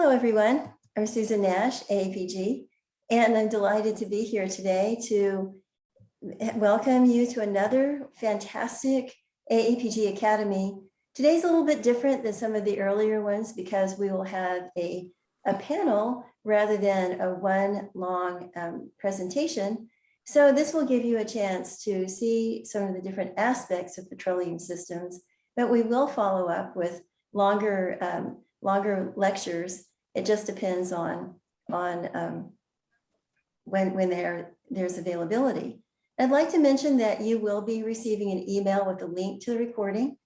Hello, everyone. I'm Susan Nash, AAPG, and I'm delighted to be here today to welcome you to another fantastic AAPG Academy. Today's a little bit different than some of the earlier ones because we will have a, a panel rather than a one long um, presentation. So this will give you a chance to see some of the different aspects of petroleum systems, but we will follow up with longer, um, longer lectures. It just depends on, on um, when, when there, there's availability. I'd like to mention that you will be receiving an email with a link to the recording.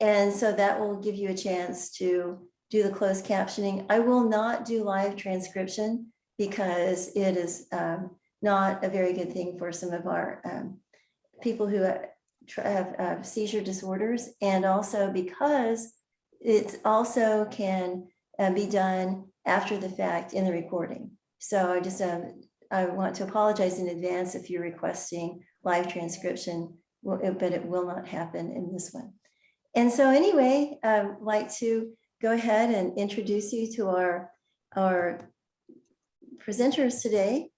And so that will give you a chance to do the closed captioning. I will not do live transcription because it is um, not a very good thing for some of our um, people who have uh, seizure disorders and also because it also can uh, be done after the fact in the recording. So I just um, I want to apologize in advance if you're requesting live transcription, but it will not happen in this one. And so anyway, I'd like to go ahead and introduce you to our, our presenters today.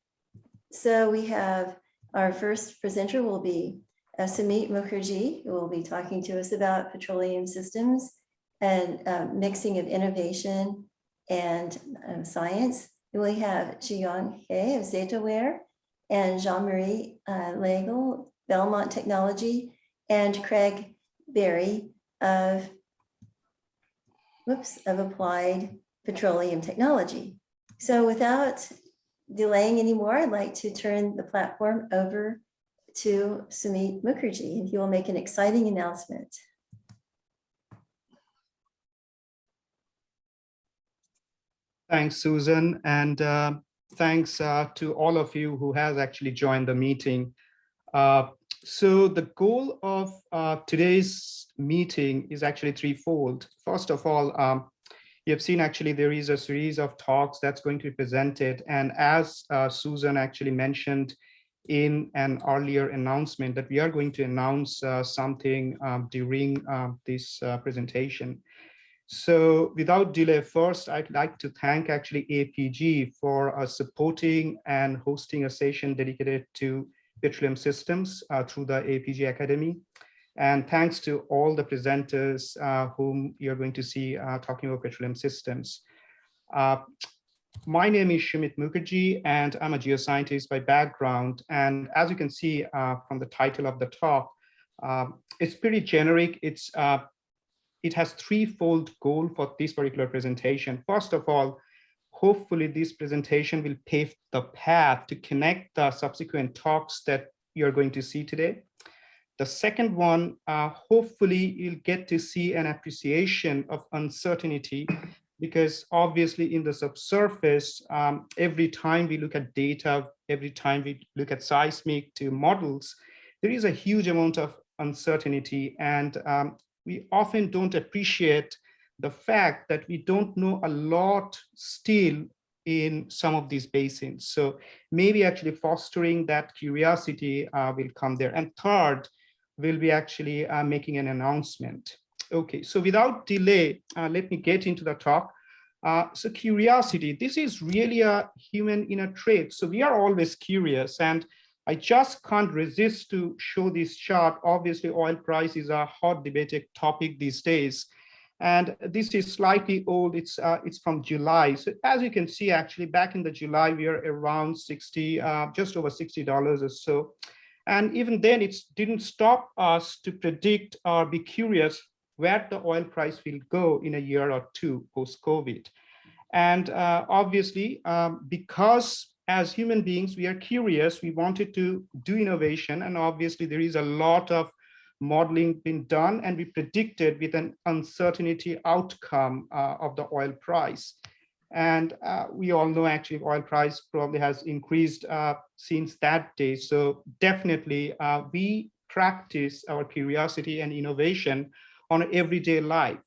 So we have our first presenter will be uh, Sumit Mukherjee, who will be talking to us about petroleum systems and uh, mixing of innovation and um, science. We have Zhiyong He of Zetaware and Jean-Marie uh, Belmont Technology, and Craig Berry of, whoops, of Applied Petroleum Technology. So without delaying anymore, I'd like to turn the platform over to Sumit Mukherjee, and he will make an exciting announcement. Thanks, Susan, and uh, thanks uh, to all of you who has actually joined the meeting. Uh, so the goal of uh, today's meeting is actually threefold. First of all, um, you have seen actually there is a series of talks that's going to be presented. And as uh, Susan actually mentioned in an earlier announcement that we are going to announce uh, something um, during um, this presentation. So without delay, first, I'd like to thank actually APG for uh, supporting and hosting a session dedicated to petroleum systems uh, through the APG Academy. And thanks to all the presenters uh, whom you're going to see uh, talking about petroleum systems. Uh, my name is Sumit Mukherjee, and I'm a geoscientist by background. And as you can see uh, from the title of the talk, it's pretty generic. It's it has threefold goal for this particular presentation. First of all, hopefully this presentation will pave the path to connect the subsequent talks that you're going to see today. The second one, uh, hopefully you'll get to see an appreciation of uncertainty because obviously in the subsurface, um, every time we look at data, every time we look at seismic to models, there is a huge amount of uncertainty and um, we often don't appreciate the fact that we don't know a lot still in some of these basins. So maybe actually fostering that curiosity uh, will come there. And third, we'll be actually uh, making an announcement. Okay, so without delay, uh, let me get into the talk. Uh, so curiosity, this is really a human inner trait. So we are always curious and I just can't resist to show this chart. Obviously, oil price is a hot debated topic these days. And this is slightly old, it's, uh, it's from July. So as you can see, actually back in the July, we are around 60, uh, just over $60 or so. And even then it didn't stop us to predict or be curious where the oil price will go in a year or two post-COVID. And uh, obviously, um, because as human beings, we are curious, we wanted to do innovation, and obviously there is a lot of modeling been done, and we predicted with an uncertainty outcome uh, of the oil price. And uh, we all know actually oil price probably has increased uh, since that day. So definitely uh, we practice our curiosity and innovation on everyday life.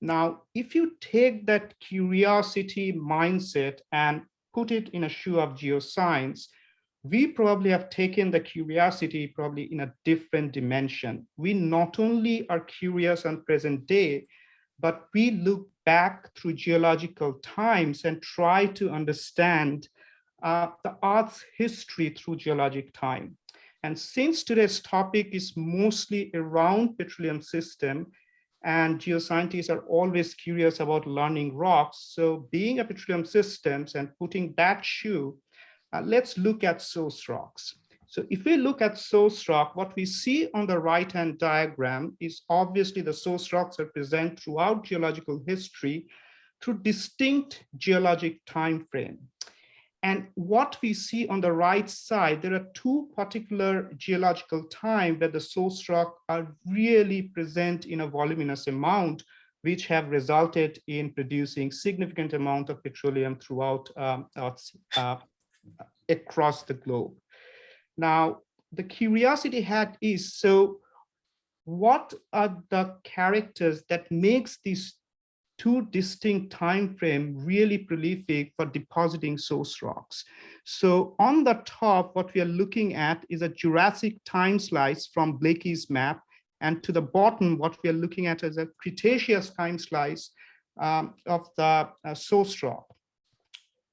Now, if you take that curiosity mindset and put it in a shoe of geoscience, we probably have taken the curiosity probably in a different dimension. We not only are curious on present day, but we look back through geological times and try to understand uh, the Earth's history through geologic time. And since today's topic is mostly around petroleum system, and geoscientists are always curious about learning rocks. So being a petroleum systems and putting that shoe, uh, let's look at source rocks. So if we look at source rock, what we see on the right-hand diagram is obviously the source rocks are present throughout geological history through distinct geologic time frame. And what we see on the right side, there are two particular geological time where the source rock are really present in a voluminous amount, which have resulted in producing significant amount of petroleum throughout um, uh, across the globe. Now, the curiosity hat is, so what are the characters that makes these two distinct time frame really prolific for depositing source rocks. So on the top, what we are looking at is a Jurassic time slice from Blakey's map. And to the bottom, what we are looking at is a Cretaceous time slice um, of the uh, source rock.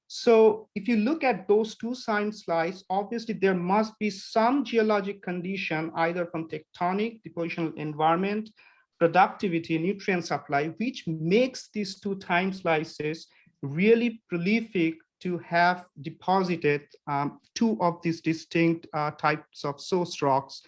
So if you look at those two time slices, obviously there must be some geologic condition, either from tectonic, depositional environment, productivity, nutrient supply, which makes these two time slices really prolific to have deposited um, two of these distinct uh, types of source rocks.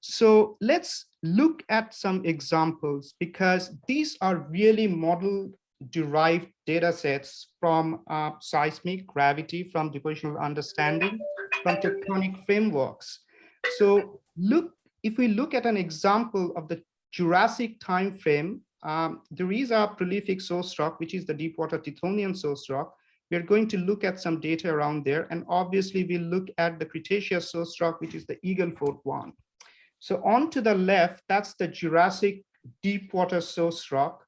So let's look at some examples because these are really model derived data sets from uh, seismic gravity, from depositional understanding, from tectonic frameworks. So look, if we look at an example of the Jurassic time frame, um, there is a prolific source rock, which is the Deepwater Tithonian source rock. We're going to look at some data around there. And obviously we'll look at the Cretaceous source rock, which is the Eagle Ford one. So on to the left, that's the Jurassic Deepwater source rock.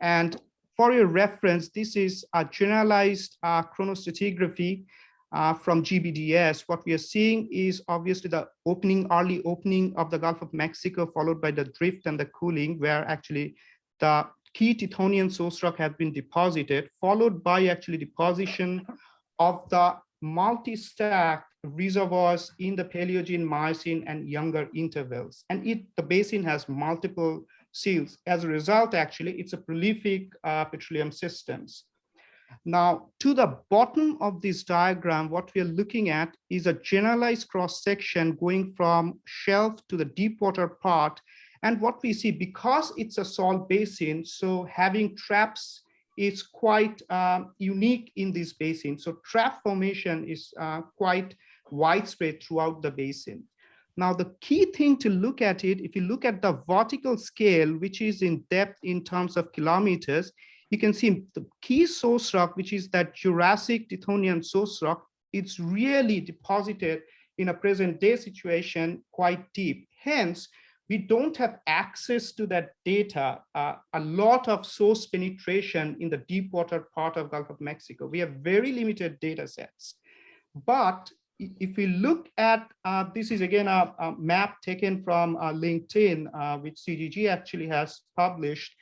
And for your reference, this is a generalized uh, chronostratigraphy uh, from GBDS, what we are seeing is obviously the opening, early opening of the Gulf of Mexico, followed by the drift and the cooling, where actually the key Tithonian source rock has been deposited, followed by actually deposition of the multi-stack reservoirs in the Paleogene, Miocene, and younger intervals. And it the basin has multiple seals. As a result, actually, it's a prolific uh, petroleum systems. Now, to the bottom of this diagram, what we are looking at is a generalized cross section going from shelf to the deep water part. And what we see, because it's a salt basin, so having traps is quite uh, unique in this basin. So trap formation is uh, quite widespread throughout the basin. Now, the key thing to look at it, if you look at the vertical scale, which is in depth in terms of kilometers, you can see the key source rock, which is that Jurassic Tithonian source rock, it's really deposited in a present day situation quite deep. Hence, we don't have access to that data, uh, a lot of source penetration in the deep water part of Gulf of Mexico. We have very limited data sets. But if we look at, uh, this is again a, a, map taken from uh, LinkedIn, uh, which CGG actually has published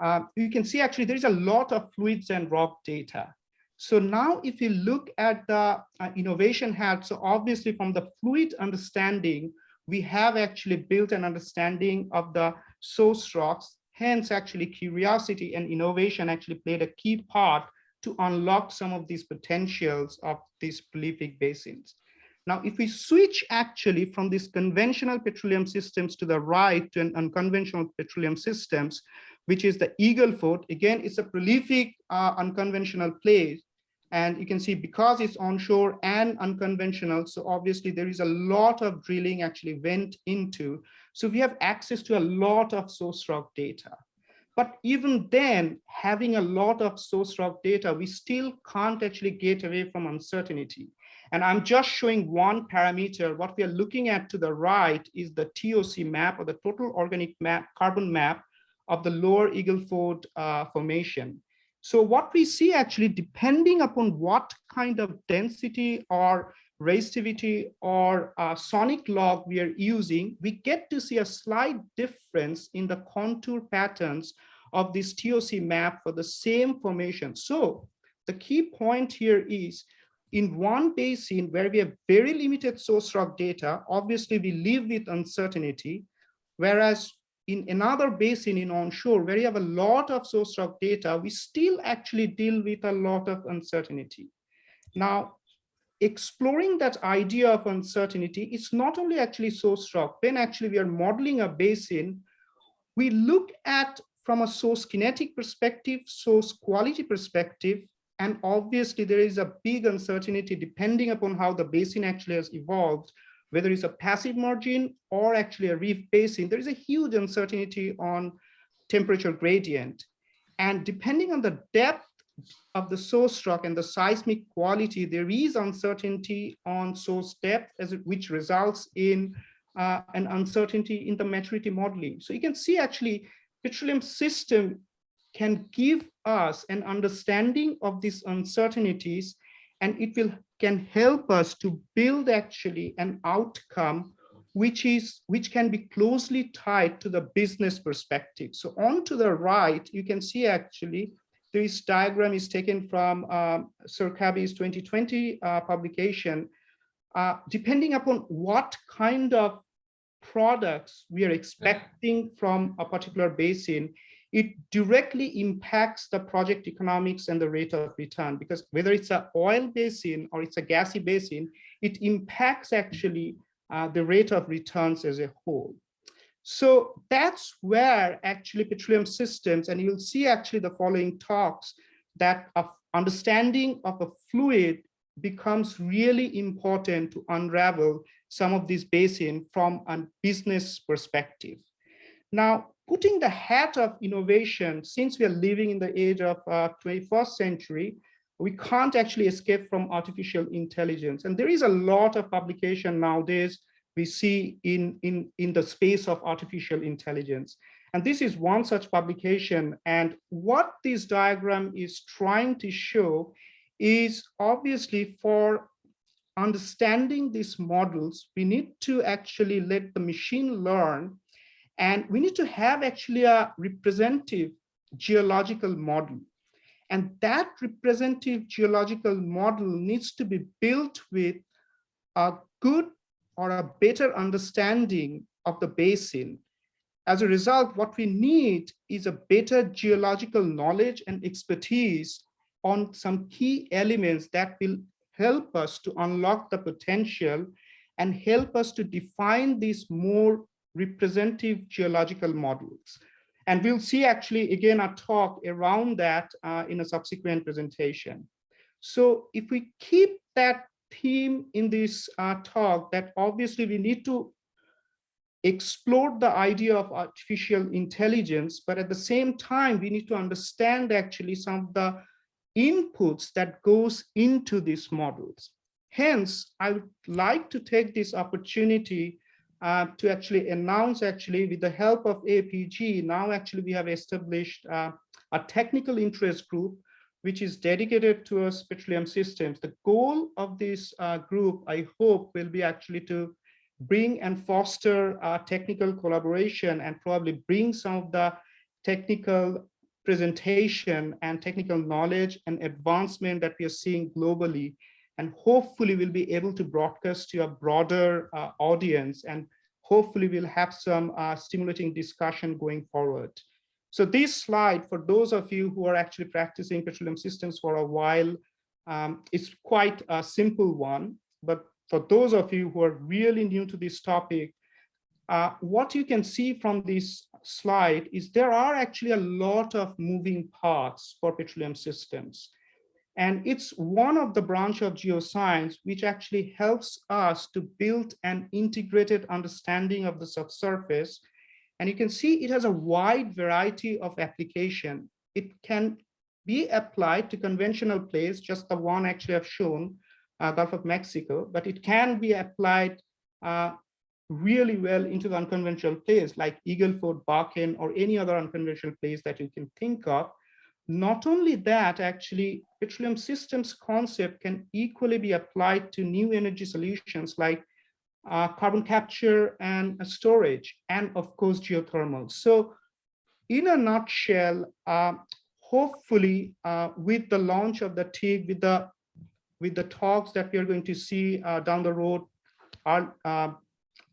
uh, you can see actually there's a lot of fluids and rock data. So now if you look at the uh, innovation hat, so obviously from the fluid understanding, we have actually built an understanding of the source rocks. Hence actually curiosity and innovation actually played a key part to unlock some of these potentials of these prolific basins. Now, if we switch actually from these conventional petroleum systems to the right to an unconventional petroleum systems, which is the Eagle Ford. Again, it's a prolific uh, unconventional place. And you can see because it's onshore and unconventional, so obviously there is a lot of drilling actually went into. So we have access to a lot of source rock data. But even then, having a lot of source rock data, we still can't actually get away from uncertainty. And I'm just showing one parameter. What we are looking at to the right is the TOC map or the total organic map, carbon map of the lower Eagle Ford uh, formation. So what we see actually, depending upon what kind of density or resistivity or uh, sonic log we are using, we get to see a slight difference in the contour patterns of this TOC map for the same formation. So the key point here is in one basin where we have very limited source rock data, obviously we live with uncertainty, whereas in another basin in onshore where you have a lot of source rock data, we still actually deal with a lot of uncertainty. Now, exploring that idea of uncertainty, it's not only actually source rock. When actually we are modeling a basin, we look at from a source kinetic perspective, source quality perspective, and obviously there is a big uncertainty depending upon how the basin actually has evolved, whether it's a passive margin or actually a reef basin, there is a huge uncertainty on temperature gradient. And depending on the depth of the source rock and the seismic quality, there is uncertainty on source depth, as it, which results in uh, an uncertainty in the maturity modeling. So you can see actually petroleum system can give us an understanding of these uncertainties and it will can help us to build actually an outcome which is which can be closely tied to the business perspective. So on to the right, you can see actually this diagram is taken from um, Sir Kabi's 2020 uh, publication. Uh, depending upon what kind of products we are expecting from a particular basin, it directly impacts the project economics and the rate of return because whether it's an oil basin or it's a gassy basin, it impacts actually uh, the rate of returns as a whole. So that's where actually petroleum systems, and you'll see actually the following talks that understanding of a fluid becomes really important to unravel some of these basin from a business perspective. Now, putting the hat of innovation, since we are living in the age of uh, 21st century, we can't actually escape from artificial intelligence. And there is a lot of publication nowadays we see in, in, in the space of artificial intelligence. And this is one such publication. And what this diagram is trying to show is obviously for understanding these models, we need to actually let the machine learn and we need to have actually a representative geological model. And that representative geological model needs to be built with a good or a better understanding of the basin. As a result, what we need is a better geological knowledge and expertise on some key elements that will help us to unlock the potential and help us to define these more representative geological models. And we'll see actually again a talk around that uh, in a subsequent presentation. So if we keep that theme in this uh, talk that obviously we need to explore the idea of artificial intelligence, but at the same time, we need to understand actually some of the inputs that goes into these models. Hence, I would like to take this opportunity uh, to actually announce actually with the help of APG, now actually we have established uh, a technical interest group which is dedicated to us petroleum systems. The goal of this uh, group, I hope, will be actually to bring and foster technical collaboration and probably bring some of the technical presentation and technical knowledge and advancement that we are seeing globally and hopefully we'll be able to broadcast to a broader uh, audience and hopefully we'll have some uh, stimulating discussion going forward. So this slide, for those of you who are actually practicing petroleum systems for a while, um, it's quite a simple one. But for those of you who are really new to this topic, uh, what you can see from this slide is there are actually a lot of moving parts for petroleum systems. And it's one of the branch of geoscience which actually helps us to build an integrated understanding of the subsurface and you can see it has a wide variety of application. It can be applied to conventional plays, just the one actually I've shown, uh, Gulf of Mexico, but it can be applied uh, really well into the unconventional plays like Eagle Ford, Bakken, or any other unconventional plays that you can think of. Not only that, actually, petroleum systems concept can equally be applied to new energy solutions like uh, carbon capture and storage, and of course, geothermal. So in a nutshell, uh, hopefully uh, with the launch of the TIG, with the with the talks that we are going to see uh, down the road uh,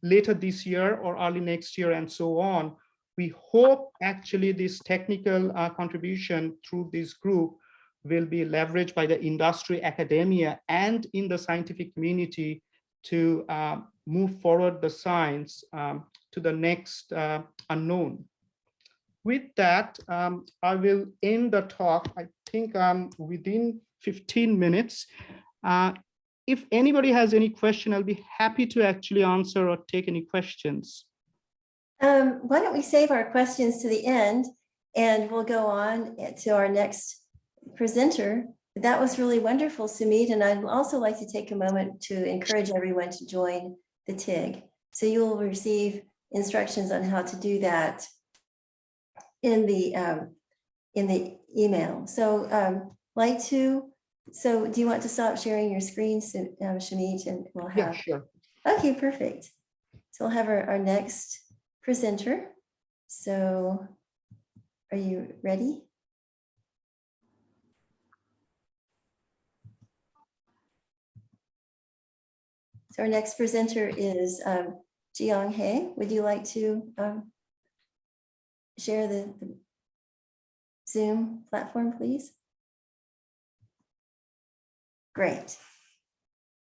later this year or early next year and so on, we hope actually this technical uh, contribution through this group will be leveraged by the industry, academia, and in the scientific community to uh, move forward the science um, to the next uh, unknown. With that, um, I will end the talk. I think I'm within 15 minutes. Uh, if anybody has any question, I'll be happy to actually answer or take any questions. Um, why don't we save our questions to the end and we'll go on to our next presenter. That was really wonderful, Sumit, and I'd also like to take a moment to encourage everyone to join the TIG. So you will receive instructions on how to do that in the um, in the email. So um, like to, so do you want to stop sharing your screen, um, Sumit, and we'll have. Yeah, sure. okay, perfect. So we'll have our, our next presenter. So are you ready? So our next presenter is um, Zhiyong He. Would you like to um, share the the Zoom platform, please? Great.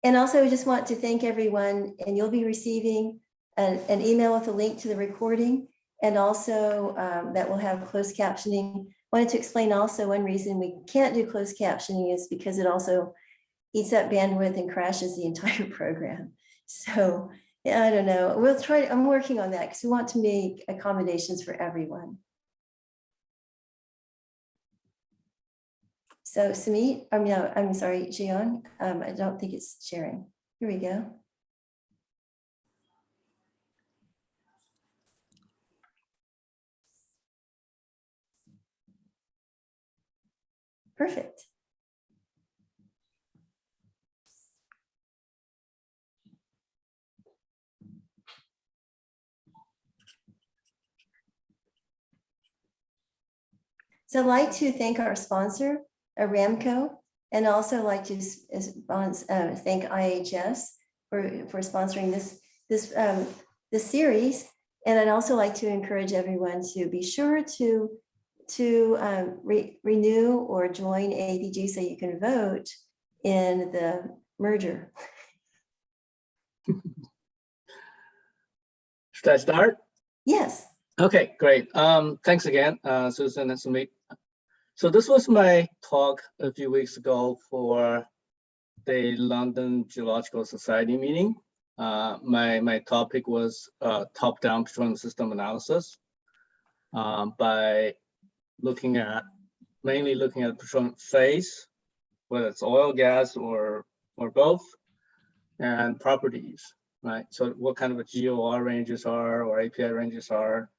And also, I just want to thank everyone, and you'll be receiving an, an email with a link to the recording, and also um, that will have closed captioning. Wanted to explain also one reason we can't do closed captioning is because it also eats up bandwidth and crashes the entire program. So yeah, I don't know. We'll try, I'm working on that because we want to make accommodations for everyone. So Sumit, I'm no, I'm sorry, Zhiyong, um, I don't think it's sharing. Here we go. Perfect. So I'd like to thank our sponsor, Aramco, and also like to uh, thank IHS for, for sponsoring this, this, um, this series. And I'd also like to encourage everyone to be sure to, to um, re- renew or join APG so you can vote in the merger. Should I start? Yes, Okay, great. Um, thanks again, uh, Susan and Sumit. So this was my talk a few weeks ago for the London Geological Society meeting. Uh, my, my topic was, uh, top-down petroleum system analysis. um, by looking at, mainly looking at the petroleum phase, whether it's oil, gas, or, or both, and properties, right? So what kind of a GOR ranges are or API ranges are,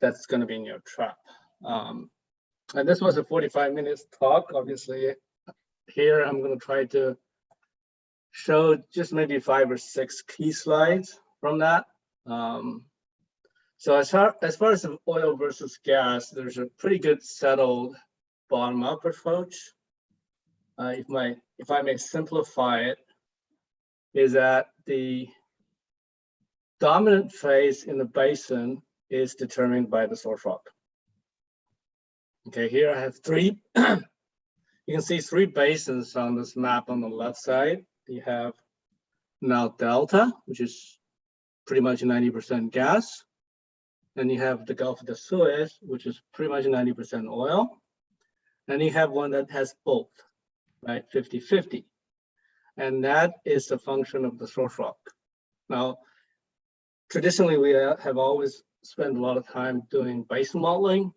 that's gonna be in your trap. Um, and this was a 45 minutes talk, obviously. Here, I'm gonna try to show just maybe five or six key slides from that. Um, so as far, as far as oil versus gas, there's a pretty good settled bottom-up approach. Uh, if my, if I may simplify it, is that the dominant phase in the basin is determined by the source rock. Okay, here I have three. You can see three basins on this map on the left side. You have Nile Delta, which is pretty much 90% gas. Then you have the Gulf of the Suez, which is pretty much 90% oil. And you have one that has both, right, 50-50. And that is the function of the source rock. Now, traditionally, we uh, have always spent a lot of time doing basin modeling,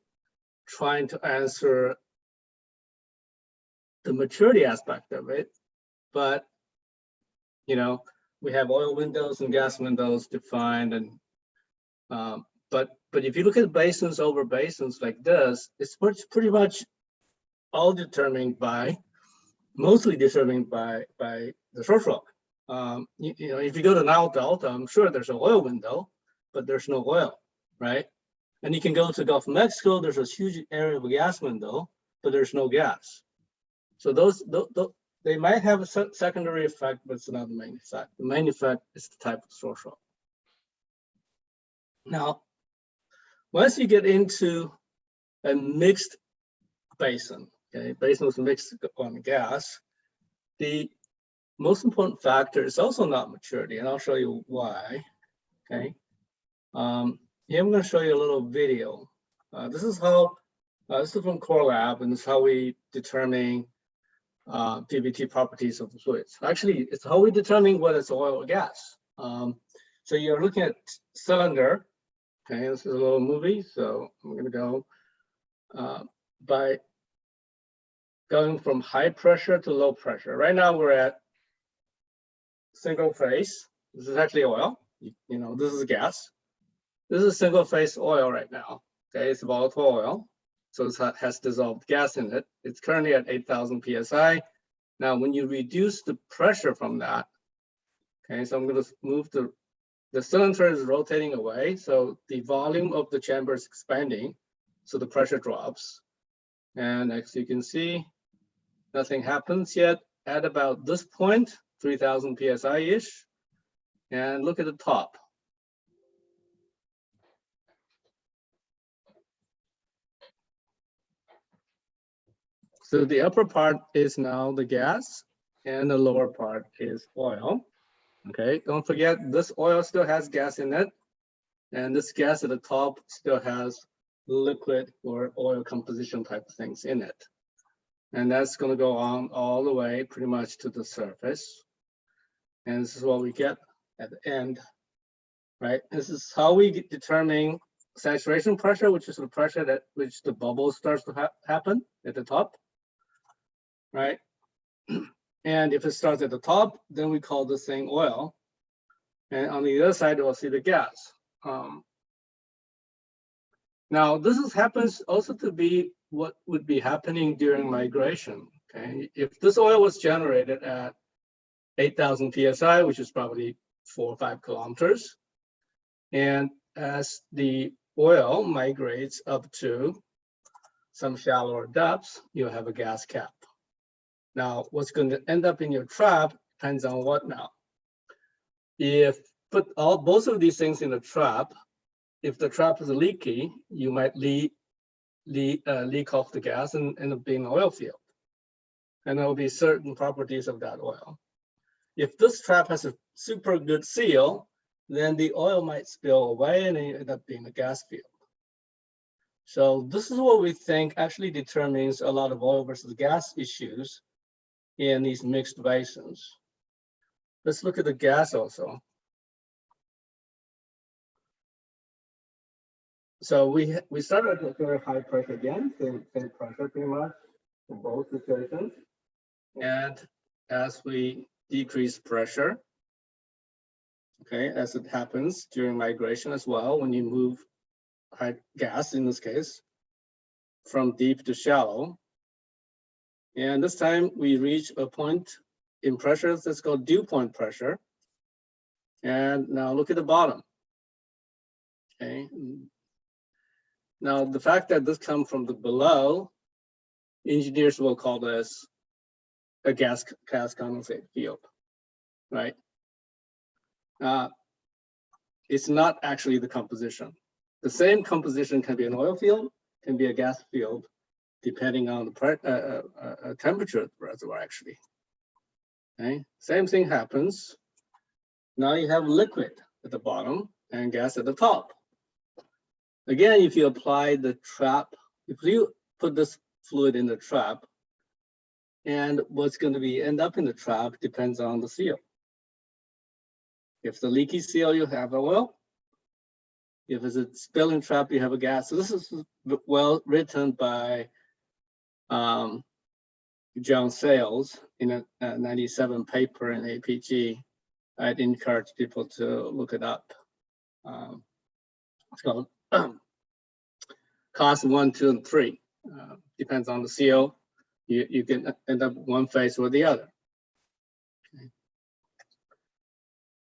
trying to answer the maturity aspect of it. But, you know, we have oil windows and gas windows defined and um, but but if you look at basins over basins like this, it's pretty, much all determined by, mostly determined by by the source rock. Um, you, you know, if you go to Nile Delta, I'm sure there's an oil window, but there's no oil, right? And you can go to Gulf of Mexico, there's a huge area of gas window, but there's no gas. So those, tho- tho- they might have a se- secondary effect, but it's not the main effect. The main effect is the type of source rock. Now, once you get into a mixed basin, okay, basin with mixed and gas, the most important factor is also not maturity, and I'll show you why, okay? Um, here I'm gonna show you a little video. Uh, this is how, uh, this is from Core Lab, and this is how we determine uh, PVT properties of the fluids. Actually, it's how we determine whether it's oil or gas. Um, so you're looking at cylinder. Okay, this is a little movie, so I'm gonna go uh, by going from high pressure to low pressure. Right now we're at single phase. This is actually oil. You, you know, this is gas. This is single phase oil right now. Okay, it's volatile oil. So it has dissolved gas in it. It's currently at 8,000 PSI. Now, when you reduce the pressure from that, okay, so I'm going to move the, the cylinder is rotating away. So the volume of the chamber is expanding. So the pressure drops. And as you can see, nothing happens yet at about this point, 3000 PSI-ish. And look at the top. So the upper part is now the gas and the lower part is oil. Okay, don't forget this oil still has gas in it. And this gas at the top still has liquid or oil composition type things in it. And that's going to go on all the way pretty much to the surface. And this is what we get at the end, right? This is how we determine saturation pressure, which is the pressure that which the bubble starts to ha happen at the top, right? And if it starts at the top, then we call this thing oil. And on the other side, we'll see the gas. Um, now, this is, happens also to be what would be happening during migration. Okay, if this oil was generated at 8,000 psi, which is probably four or five kilometers, and as the oil migrates up to some shallower depths, you'll have a gas cap. Now, what's going to end up in your trap depends on what now. If put all both of these things in a trap, if the trap is leaky, you might leak leak, uh, leak off the gas and end up being an oil field. And there will be certain properties of that oil. If this trap has a super good seal, then the oil might spill away and end up being a gas field. So this is what we think actually determines a lot of oil versus gas issues in these mixed basins. Let's look at the gas also. So we we started at very high pressure again, same, same pressure pretty much in both situations. And as we decrease pressure, okay, as it happens during migration as well, when you move gas in this case from deep to shallow. And this time we reach a point in pressure that's called dew point pressure. And now look at the bottom. Okay. Now, the fact that this comes from the below, engineers will call this a gas, gas condensate field, right? Uh, it's not actually the composition. The same composition can be an oil field, can be a gas field, depending on the pre- uh, uh, uh, temperature of the reservoir actually. Okay, same thing happens. Now you have liquid at the bottom and gas at the top. Again, if you apply the trap, if you put this fluid in the trap, and what's going to be end up in the trap depends on the seal. If the leaky seal, you have oil. If it's a spilling trap, you have a gas. So this is well written by um, John Sales in a, a 97 paper in APG. I'd encourage people to look it up. Um, it's called cost one, two, and three. Uh, depends on the CO. You, you can end up one phase or the other. Okay.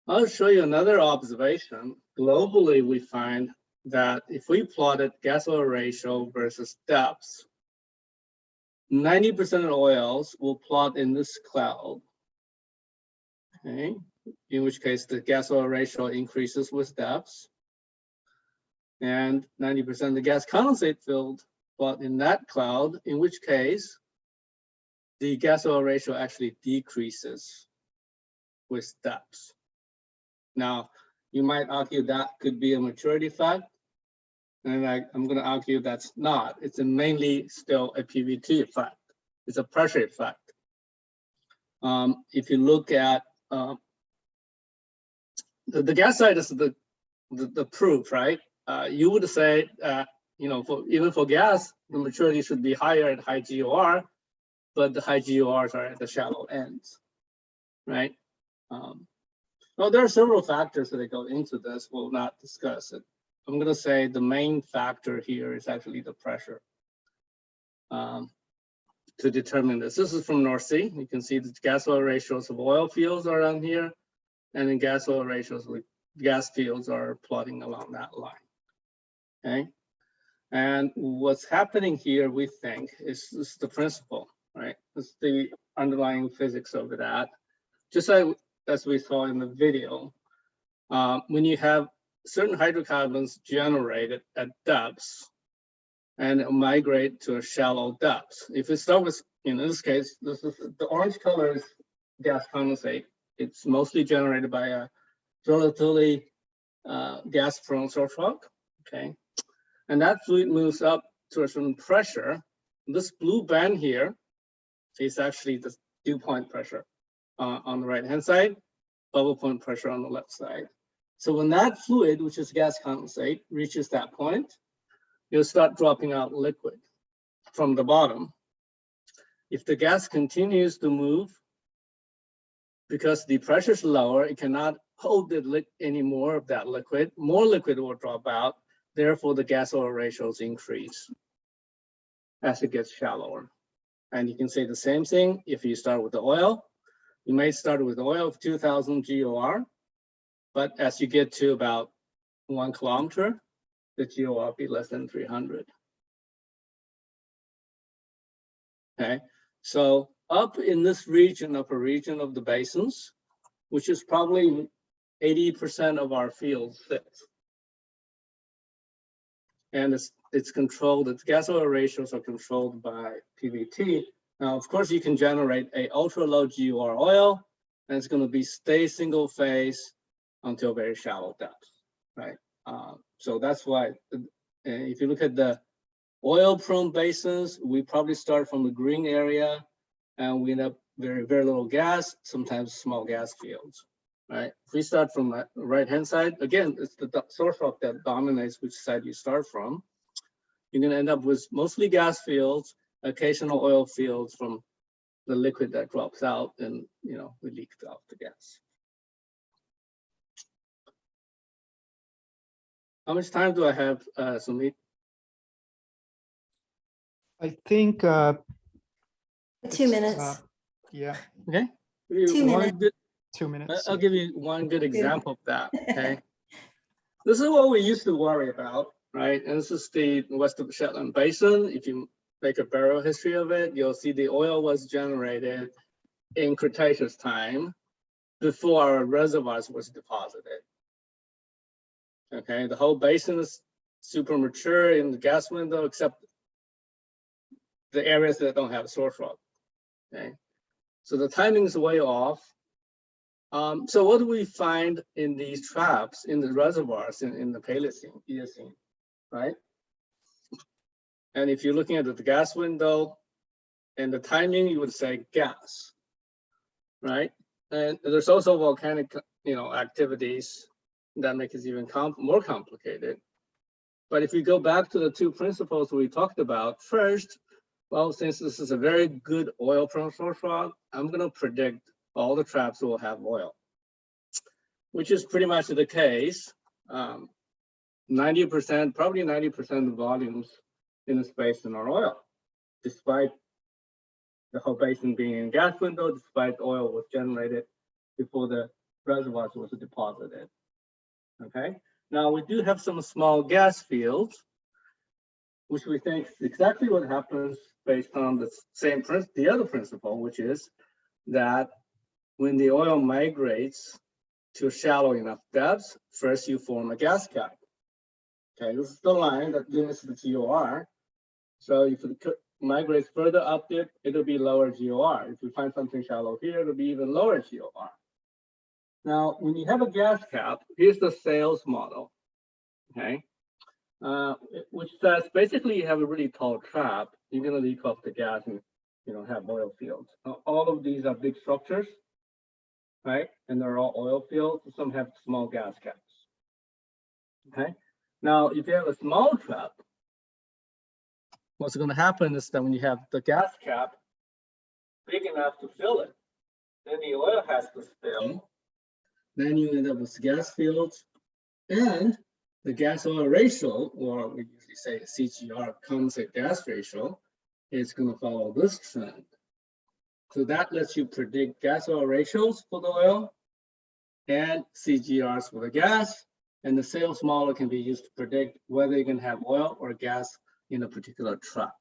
I'll show you another observation. Globally, we find that if we plotted gas oil ratio versus depths, 90% of oils will plot in this cloud. Okay, in which case the gas oil ratio increases with depths. And 90% of the gas condensate filled plot in that cloud, in which case the gas oil ratio actually decreases with depths. Now, you might argue that could be a maturity fact. And I, I'm gonna argue that's not. It's mainly still a PVT effect. It's a pressure effect. Um, if you look at uh, the, the gas side is the, the, the proof, right? Uh, you would say, uh, you know, for even for gas, the maturity should be higher at high GOR, but the high GORs are at the shallow ends, right? Um, well, there are several factors that go into this. We'll not discuss it. I'm going to say the main factor here is actually the pressure um, to determine this. This is from North Sea. You can see the gas oil ratios of oil fields are on here, and then gas oil ratios with gas fields are plotting along that line. Okay. And what's happening here, we think, is, is the principle, right? It's the underlying physics of that. Just like as we saw in the video, uh, when you have certain hydrocarbons generated at depths and migrate to a shallow depth. If we start with, in this case, this is the orange color is gas condensate. It's mostly generated by a relatively uh, gas prone source rock. Okay. And that fluid moves up to a certain pressure. This blue band here is actually the dew point pressure uh, on the right hand side, bubble point pressure on the left side. So when that fluid, which is gas condensate, reaches that point, you'll start dropping out liquid from the bottom. If the gas continues to move, because the pressure is lower, it cannot hold any more of that liquid, more liquid will drop out. Therefore, the gas oil ratios increase as it gets shallower. And you can say the same thing if you start with the oil. You may start with oil of 2000 GOR, but as you get to about one kilometer, the GOR will be less than 300. Okay, so up in this region, upper region of the basins, which is probably 80% of our field sits. And it's, it's controlled, its gas oil ratios are controlled by PVT. Now, of course, you can generate a ultra low GOR oil, and it's going to be stay single phase until very shallow depths, right? Uh, so that's why, if you look at the oil prone basins, we probably start from the green area and we end up very, very little gas, sometimes small gas fields, right? If we start from the right-hand side, again, it's the source rock that dominates which side you start from. You're gonna end up with mostly gas fields, occasional oil fields from the liquid that drops out and, you know, we leaked out the gas. How much time do I have, uh, Sumit? I think, uh, Two minutes. uh, yeah, Okay. Two One minutes. good- two I- minutes. I'll give you one good example of that, okay? This is what we used to worry about, right? And this is the West of Shetland Basin. If you make a burial history of it, you'll see the oil was generated in Cretaceous time before our reservoirs was deposited. Okay, the whole basin is super mature in the gas window, except the areas that don't have source rock. Okay, so the timing is way off. Um, so what do we find in these traps in the reservoirs in, in the Paleocene, Eocene, right? And if you're looking at the gas window and the timing, you would say gas, right? And there's also volcanic, you know, activities that makes it even more complicated. But if we go back to the two principles we talked about, first, well, since this is a very good oil prone source rock, I'm going to predict all the traps will have oil, which is pretty much the case. Um, 90%, probably 90% of the volumes in the basin are oil, despite the whole basin being in gas window, despite oil was generated before the reservoirs was deposited. Okay, Now we do have some small gas fields, which we think is exactly what happens based on the same principle, the other principle, which is that when the oil migrates to shallow enough depths, first you form a gas cap. Okay, this is the line that limits the GOR. So if it migrates further up dip, it'll be lower GOR. If you find something shallow here, it'll be even lower GOR. Now, when you have a gas cap, here's the sales model, okay? Uh, which says basically you have a really tall trap, you're gonna leak off the gas and you know have oil fields. Now, all of these are big structures, right? And they're all oil fields. Some have small gas caps. Okay. Now, if you have a small trap, what's going to happen is that when you have the gas cap big enough to fill it, then the oil has to spill. Then you end up with gas fields and the gas oil ratio, or we usually say CGR condensate gas ratio, is going to follow this trend. So that lets you predict gas oil ratios for the oil and CGRs for the gas. And the sales model can be used to predict whether you can have oil or gas in a particular trap.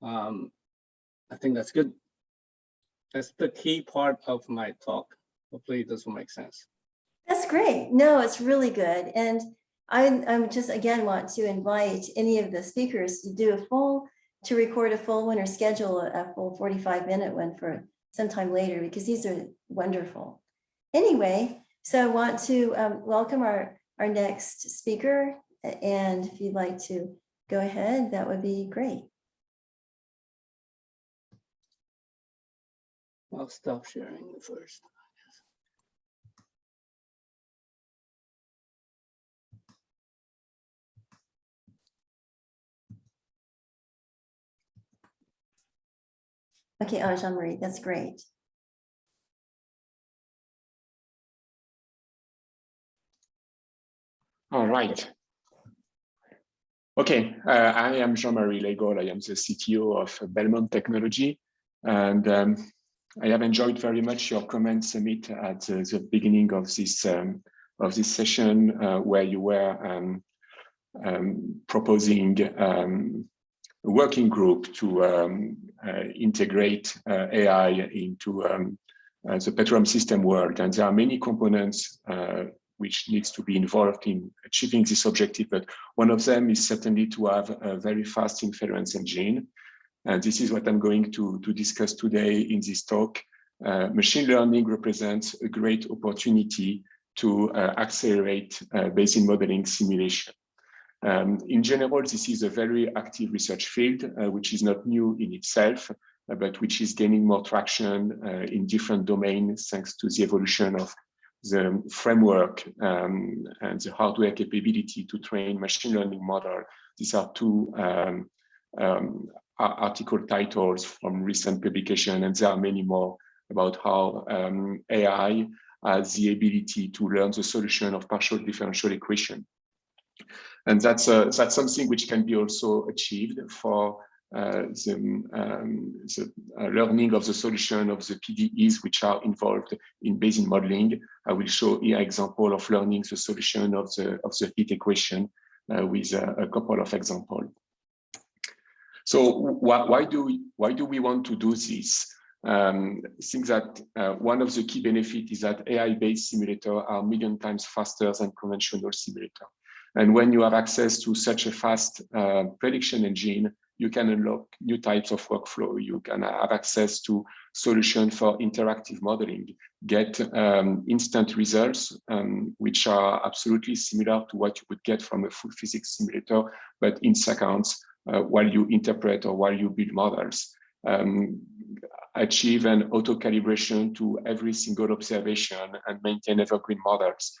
Um, I think that's good. That's the key part of my talk. Hopefully this will make sense. That's great. No, it's really good. And I, I'm just again want to invite any of the speakers to do a full, to record a full one or schedule a a full 45 minute one for sometime later because these are wonderful. Anyway, so I want to um, welcome our, our next speaker. And if you'd like to go ahead, that would be great. I'll stop sharing the first. Okay, oh, Jean-Marie, that's great. All right. Okay, uh, I am Jean-Marie Laigle. I am the CTO of Belmont Technology. And um, I have enjoyed very much your comments, Sumit, at the, the beginning of this um, of this session, uh, where you were um, um proposing um, a working group to um, uh, integrate uh, AI into uh, the petroleum system world. And there are many components uh, which needs to be involved in achieving this objective. But one of them is certainly to have a very fast inference engine. And this is what I'm going to, to discuss today in this talk. Uh, machine learning represents a great opportunity to uh, accelerate uh, basin modeling simulation. Um, in general, this is a very active research field, uh, which is not new in itself, uh, but which is gaining more traction uh, in different domains thanks to the evolution of the framework um, and the hardware capability to train machine learning model. These are two um, um, article titles from recent publication, and there are many more about how um, AI has the ability to learn the solution of partial differential equation. And that's, uh, that's something which can be also achieved for uh, the, um, the uh, learning of the solution of the PDEs which are involved in basin modeling. I will show here example of learning the solution of the of the heat equation uh, with a, a, couple of examples. So why, why do we why do we want to do this? Um, I think that uh, one of the key benefits is that AI-based simulators are million times faster than conventional simulator. And when you have access to such a fast uh, prediction engine, you can unlock new types of workflow. You can have access to solution for interactive modeling, get um, instant results, um, which are absolutely similar to what you would get from a full physics simulator, but in seconds uh, while you interpret or while you build models. Um, achieve an auto calibration to every single observation and maintain evergreen models,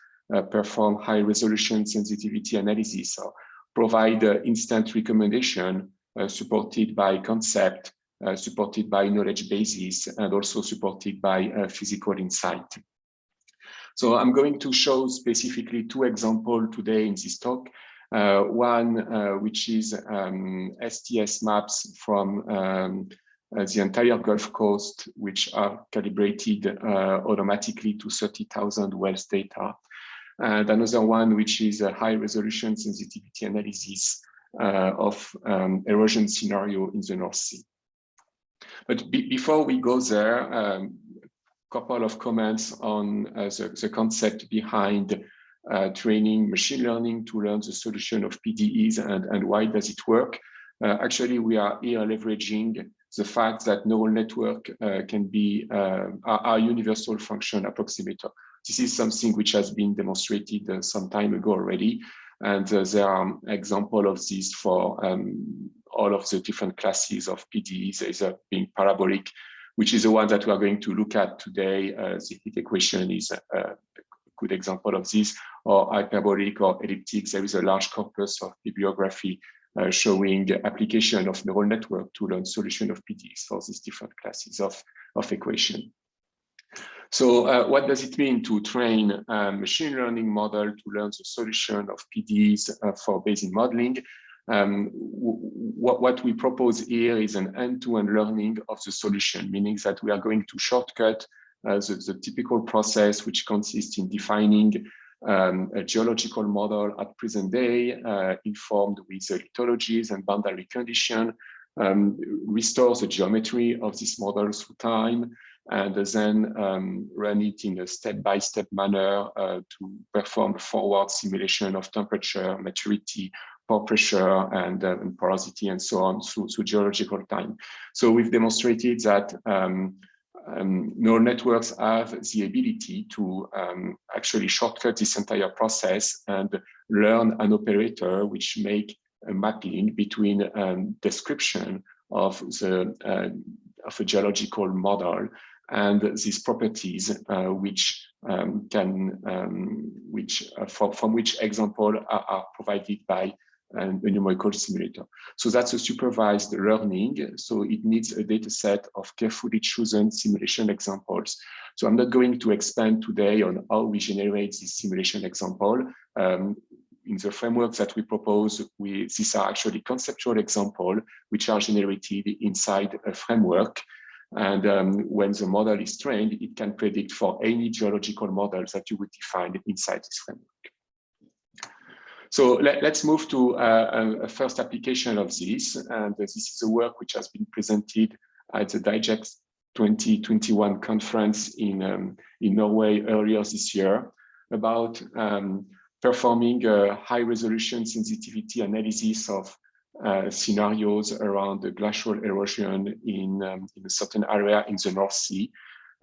perform high resolution sensitivity analysis, or provide uh, instant recommendation uh, supported by concept, uh, supported by knowledge bases, and also supported by uh, physical insight. So I'm going to show specifically two examples today in this talk. Uh, one, uh, which is um, STS maps from um, uh, the entire Gulf Coast, which are calibrated automatically to 30,000 wells data. And another one which is a high resolution sensitivity analysis uh, of um, erosion scenario in the North Sea. But be before we go there, um, couple of comments on uh, the, the, concept behind uh, training machine learning to learn the solution of PDEs and, and why does it work. Uh, actually, we are here leveraging the fact that neural network uh, can be uh, a, universal function approximator. This is something which has been demonstrated uh, some time ago already. And there are examples of this for um, all of the different classes of PDEs. A being parabolic, which is the one that we are going to look at today. the heat equation is a good example of this, or hyperbolic or elliptic. There is a large corpus of bibliography uh, showing application of neural network to learn solution of PDEs for these different classes of, of equation. So uh, what does it mean to train a machine learning model to learn the solution of PDEs uh, for basin modeling? Um, what, what we propose here is an end-to-end -end learning of the solution, meaning that we are going to shortcut uh, the, the, typical process, which consists in defining um, a geological model at present day, uh, informed with the lithologies and boundary condition, um, restores the geometry of this model through time, and then um, run it in a step-by-step -step manner uh, to perform a forward simulation of temperature, maturity, pore pressure, and, uh, and porosity, and so on through, through, geological time. So we've demonstrated that um, um, neural networks have the ability to um, actually shortcut this entire process and learn an operator which make a mapping between um, description of the uh, of a geological model and these properties uh, which um, can um, which uh, from, from which example are, are provided by a numerical simulator. So that's a supervised learning. So it needs a data set of carefully chosen simulation examples. So I'm not going to expand today on how we generate this simulation example. Um, in the framework that we propose, we, these are actually conceptual examples which are generated inside a framework. And um, when the model is trained, it can predict for any geological models that you would define inside this framework. So let, us move to uh, a first application of this. And this is a work which has been presented at the DIGEX 2021 conference in, um, in Norway earlier this year about um, performing a high resolution sensitivity analysis of uh, scenarios around the glacial erosion in, um, in a certain area in the North Sea.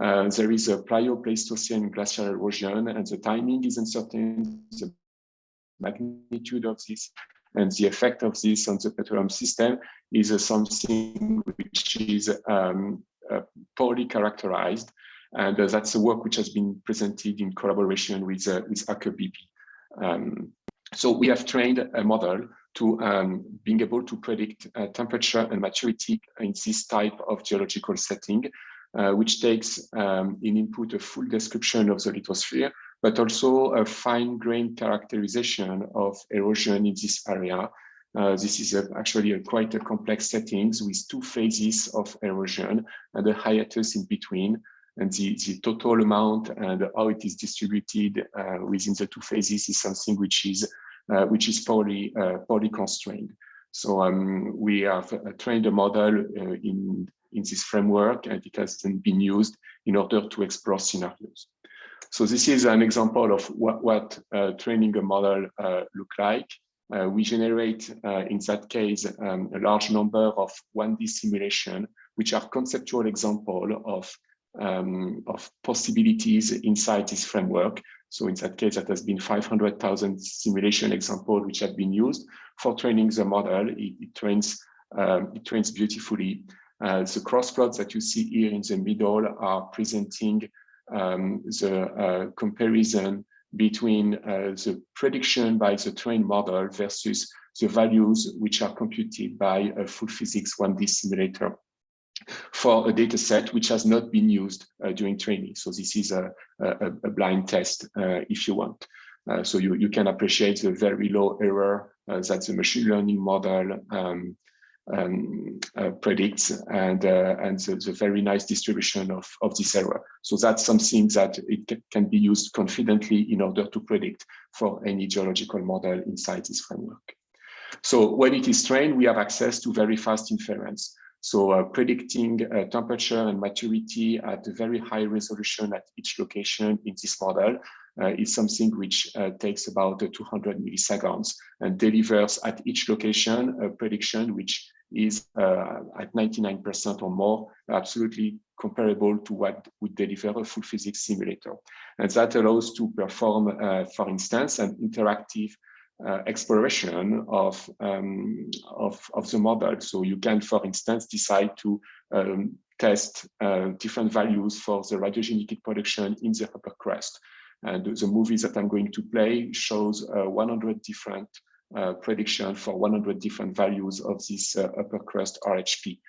Uh, there is a plio-pleistocene glacial erosion and the timing is uncertain, the magnitude of this and the effect of this on the petroleum system is uh, something which is um, uh, poorly characterized. And uh, that's a work which has been presented in collaboration with, uh, with Aker BP. Um, so we have trained a model to um, being able to predict uh, temperature and maturity in this type of geological setting, uh, which takes um, in input a full description of the lithosphere, but also a fine-grained characterization of erosion in this area. Uh, this is a, actually a quite a complex settings with two phases of erosion and a hiatus in between. And the, the total amount and how it is distributed uh, within the two phases is something which is which is poorly uh, poorly constrained. So um, we have uh, trained a model uh, in in this framework, and it has then been used in order to explore scenarios. So this is an example of what, what uh, training a model uh, look like. Uh, we generate, uh, in that case, um, a large number of 1D simulation, which are conceptual example of, um, of possibilities inside this framework. So in that case, that has been 500,000 simulation example which have been used for training the model. It, it trains, um, it trains beautifully. Uh, the cross plots that you see here in the middle are presenting um, the uh, comparison between uh, the prediction by the trained model versus the values which are computed by a full physics 1D simulator for a data set which has not been used uh, during training. So this is a, a, a blind test uh, if you want. Uh, so you, you can appreciate the very low error that the machine learning model um, um, uh, predicts and uh, and the, the, very nice distribution of, of this error. So that's something that it can be used confidently in order to predict for any geological model inside this framework. So when it is trained, we have access to very fast inference. So uh, predicting uh, temperature and maturity at a very high resolution at each location in this model uh, is something which uh, takes about 200 milliseconds and delivers at each location a prediction which is uh, at 99% or more, absolutely comparable to what would deliver a full physics simulator. And that allows to perform, uh, for instance, an interactive uh, exploration of, um, of, of the model. So you can, for instance, decide to um, test uh, different values for the radiogenic heat production in the upper crust. And the movie that I'm going to play shows uh, 100 different uh, prediction for 100 different values of this uh, upper crust RHP,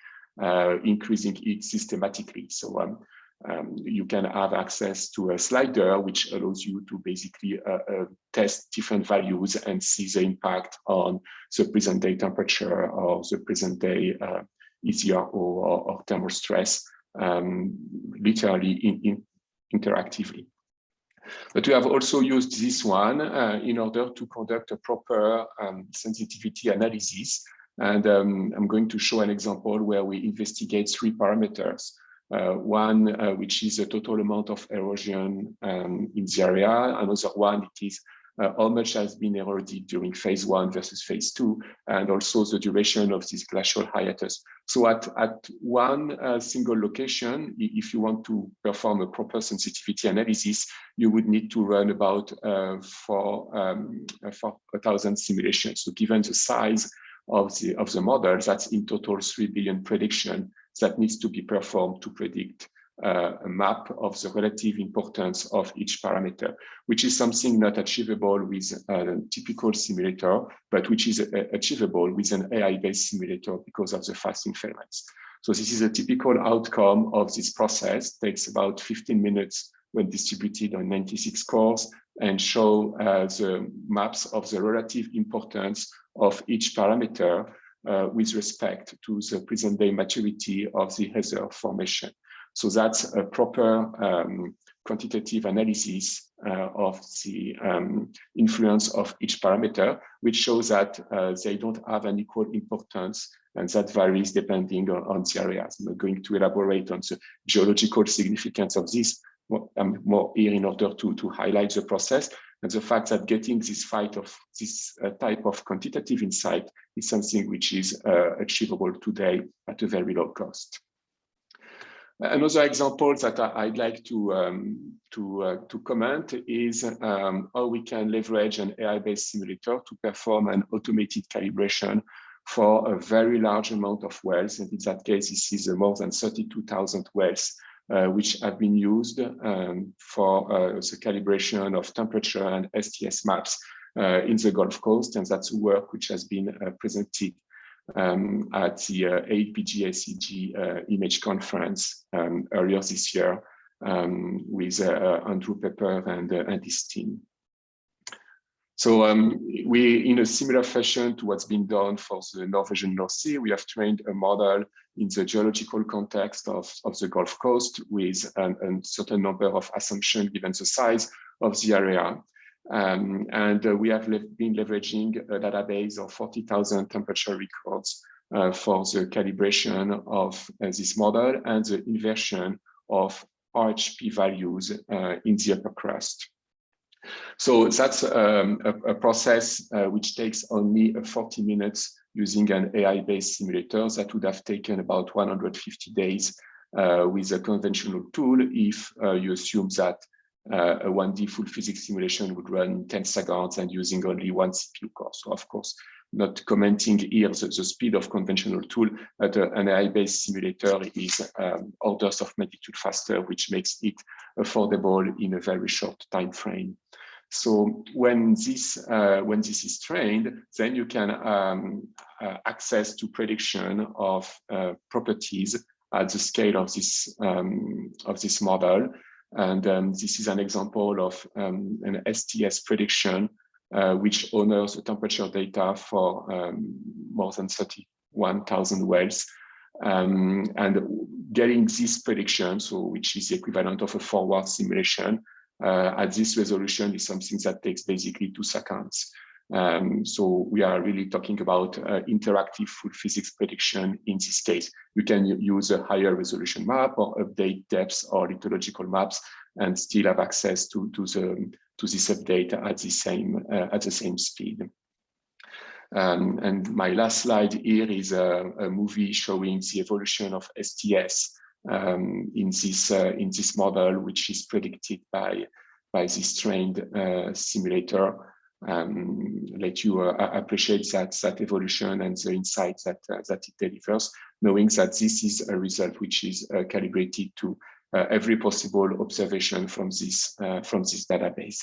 uh, increasing it systematically. So um, um, you can have access to a slider which allows you to basically uh, uh, test different values and see the impact on the present day temperature or the present day uh, or, or, thermal stress, um, literally in, in interactively. But we have also used this one uh, in order to conduct a proper um, sensitivity analysis. And um, I'm going to show an example where we investigate three parameters. Uh, one, uh, which is the total amount of erosion um, in the area. Another one, it is uh, how much has been eroded during phase one versus phase two, and also the duration of this glacial hiatus. So at, at one uh, single location, if you want to perform a proper sensitivity analysis, you would need to run about uh, for, um, for a thousand simulations. So given the size of the, of the model, that's in total 3 billion prediction that needs to be performed to predict uh, a map of the relative importance of each parameter, which is something not achievable with a typical simulator, but which is uh, achievable with an AI-based simulator because of the fast inference. So this is a typical outcome of this process, takes about 15 minutes when distributed on 96 cores and show uh, the maps of the relative importance of each parameter with respect to the present day maturity of the hazard formation. So that's a proper um, quantitative analysis uh, of the um, influence of each parameter, which shows that uh, they don't have an equal importance and that varies depending on, on the areas. I'm going to elaborate on the geological significance of this. I'm more here in order to, to highlight the process and the fact that getting this fight of this uh, type of quantitative insight is something which is uh, achievable today at a very low cost. Another example that I'd like to um, to uh, to comment is um, how we can leverage an AI-based simulator to perform an automated calibration for a very large amount of wells. And in that case, this is more than 32,000 wells uh, which have been used um, for uh, the calibration of temperature and STS maps uh, in the Gulf Coast. And that's work which has been uh, presented um, at the uh, AAPG uh, image conference um, earlier this year um, with uh, Andrew Pepper and, uh, and his team. So um, we, in a similar fashion to what's been done for the Norwegian North Sea, we have trained a model in the geological context of, of the Gulf Coast with a certain number of assumptions given the size of the area. Um, and uh, we have been leveraging a database of 40,000 temperature records uh, for the calibration of uh, this model and the inversion of RHP values uh, in the upper crust. So that's um, a, a, process uh, which takes only uh, 40 minutes using an AI-based simulator that would have taken about 150 days with a conventional tool if you assume that uh, a 1D full physics simulation would run in 10 seconds and using only one CPU core. So of course, not commenting here the, the speed of conventional tool, but an AI-based simulator is um, orders of magnitude faster, which makes it affordable in a very short time frame. So when this uh, when this is trained, then you can um, uh, access to prediction of uh, properties at the scale of this um, of this model and um, this is an example of um, an STS prediction, uh, which honors the temperature data for um, more than 31,000 wells. Um, and getting this prediction, so which is the equivalent of a forward simulation, uh, at this resolution is something that takes basically two seconds. Um, so we are really talking about uh, interactive full physics prediction in this case. You can use a higher resolution map or update depths or lithological maps and still have access to, to, the, to this update at the same, uh, at the same speed. Um, and my last slide here is a, a, movie showing the evolution of STS um, in this uh, in this model, which is predicted by by this trained uh, simulator um, let you uh, appreciate that that evolution and the insights that uh, that it delivers, knowing that this is a result which is uh, calibrated to every possible observation from this uh, from this database.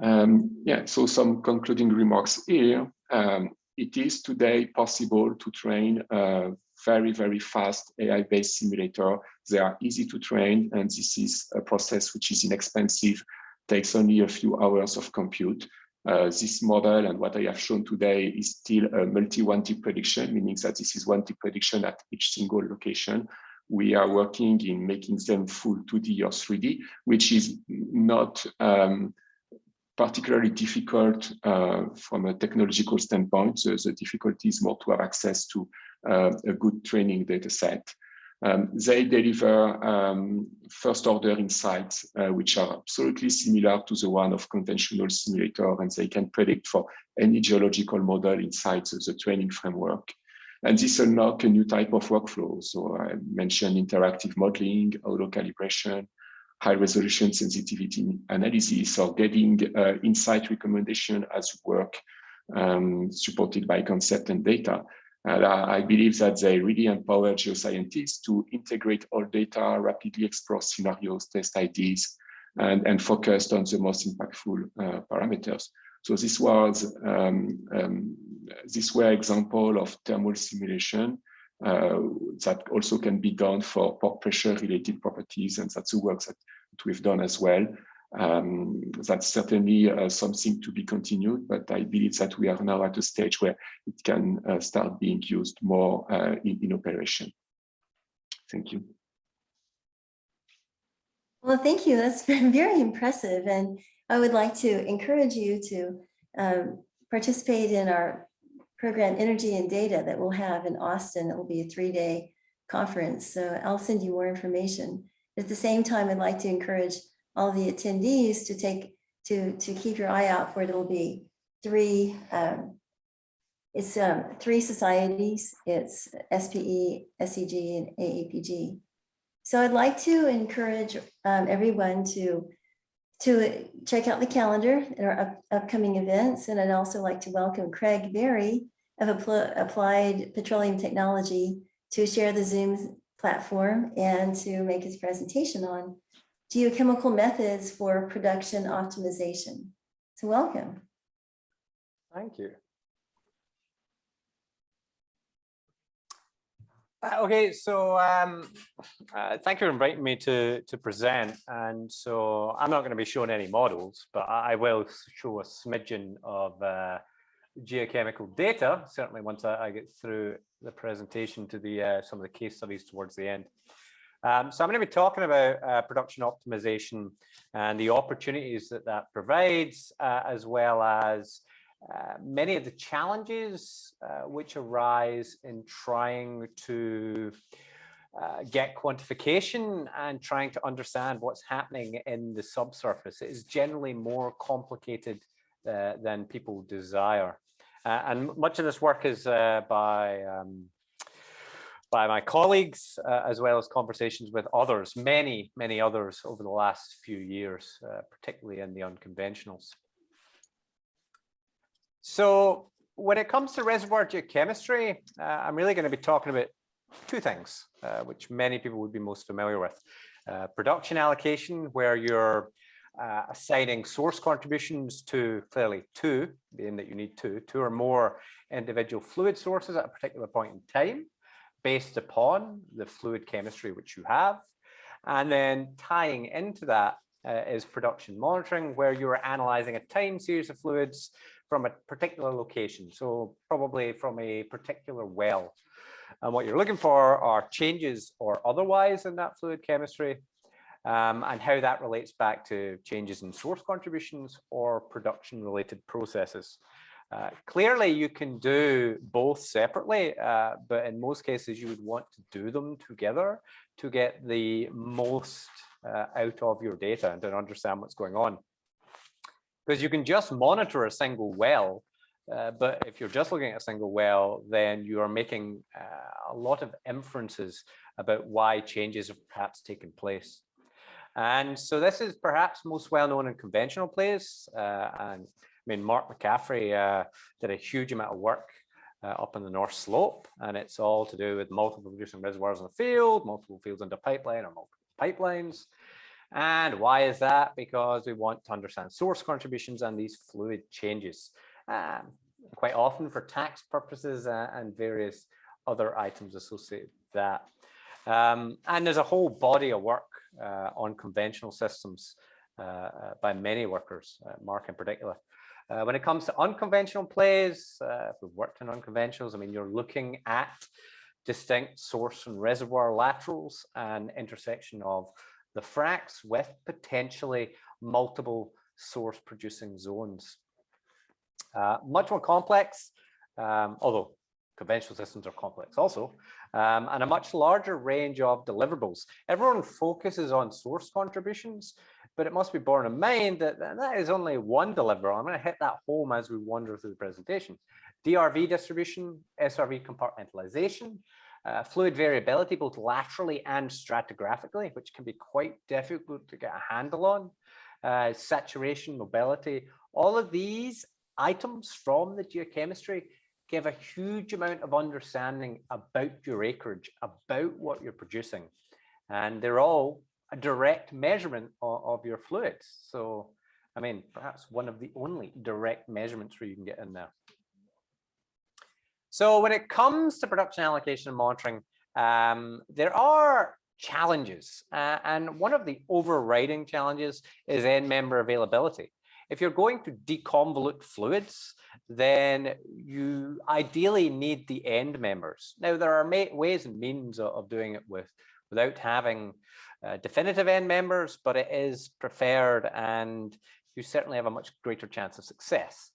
Um, yeah, so some concluding remarks here. Um, it is today possible to train a very, very fast AI-based simulator. They are easy to train, and this is a process which is inexpensive takes only a few hours of compute. Uh, this model and what I have shown today is still a multi-1D prediction, meaning that this is 1D prediction at each single location. We are working in making them full 2D or 3D, which is not um, particularly difficult uh, from a technological standpoint. So the difficulty is more to have access to uh, a good training data set. Um, they deliver um, first order insights, uh, which are absolutely similar to the one of conventional simulator, and they can predict for any geological model inside the, the training framework. And this unlock a new type of workflow. So I mentioned interactive modeling, auto calibration, high resolution sensitivity analysis, or getting uh, insight recommendation as work um, supported by concept and data. And I believe that they really empower geoscientists to integrate all data, rapidly explore scenarios, test ideas, and, and focus on the most impactful uh, parameters. So this was um, um, this were example of thermal simulation uh, that also can be done for pressure related properties, and that's the work that we've done as well. Um, that's certainly uh, something to be continued, but I believe that we are now at a stage where it can uh, start being used more uh, in, in operation. Thank you. Well, thank you. That's been very impressive. And I would like to encourage you to um, participate in our program Energy and Data that we'll have in Austin. It will be a three-day conference. So I'll send you more information. At the same time, I'd like to encourage all the attendees to take to to keep your eye out for it. It'll be three. Um, it's um, three societies. It's SPE, SEG, and AAPG. So I'd like to encourage um, everyone to to check out the calendar and our up, upcoming events. And I'd also like to welcome Craig Barrie of Applied Petroleum Technology to share the Zoom platform and to make his presentation on geochemical methods for production optimization. So welcome. Thank you. Uh, okay, so um, uh, thank you for inviting me to, to present. And so I'm not going to be showing any models, but I will show a smidgen of uh, geochemical data, certainly once I, I, get through the presentation to the uh, some of the case studies towards the end. Um, so I'm going to be talking about uh, production optimization and the opportunities that that provides, uh, as well as uh, many of the challenges uh, which arise in trying to uh, get quantification and trying to understand what's happening in the subsurface. It is generally more complicated uh, than people desire. and much of this work is by um, by my colleagues, uh, as well as conversations with others, many, many others over the last few years, uh, particularly in the unconventionals. So when it comes to reservoir geochemistry, uh, I'm really going to be talking about two things, uh, which many people would be most familiar with. Uh, production allocation, where you're uh, assigning source contributions to clearly two, being that you need two, two or more individual fluid sources at a particular point in time based upon the fluid chemistry which you have. And then tying into that uh, is production monitoring, where you're analyzing a time series of fluids from a particular location. So probably from a particular well. And what you're looking for are changes or otherwise in that fluid chemistry um, and how that relates back to changes in source contributions or production related processes. Uh, clearly, you can do both separately, uh, but in most cases, you would want to do them together to get the most uh, out of your data and to understand what's going on. Because you can just monitor a single well, uh, but if you're just looking at a single well, then you are making uh, a lot of inferences about why changes have perhaps taken place. And so this is perhaps most well known in conventional plays. And mean, Mark McCaffrey uh, did a huge amount of work uh, up in the North Slope, and it's all to do with multiple producing reservoirs in the field, multiple fields under pipeline or multiple pipelines. And why is that? Because we want to understand source contributions and these fluid changes. Um, quite often for tax purposes uh, and various other items associated with that. Um, and there's a whole body of work uh, on conventional systems uh, uh by many workers, uh, Mark in particular. Uh, when it comes to unconventional plays, if we've worked in unconventionals, I mean, you're looking at distinct source and reservoir laterals and intersection of the fracs with potentially multiple source producing zones. Uh, much more complex, um, although conventional systems are complex also, um, and a much larger range of deliverables. Everyone focuses on source contributions, but it must be borne in mind that that is only one deliverable. I'm going to hit that home as we wander through the presentation. DRV distribution, SRV compartmentalization, uh, fluid variability, both laterally and stratigraphically, which can be quite difficult to get a handle on, uh, saturation, mobility, all of these items from the geochemistry give a huge amount of understanding about your acreage, about what you're producing. And they're all a direct measurement of, of your fluids. So, I mean, perhaps one of the only direct measurements where you can get in there. So when it comes to production allocation and monitoring, um, there are challenges. Uh, and one of the overriding challenges is end member availability. If you're going to deconvolute fluids, then you ideally need the end members. Now, there are ways and means of doing it with without having uh, definitive end members, but it is preferred and you certainly have a much greater chance of success.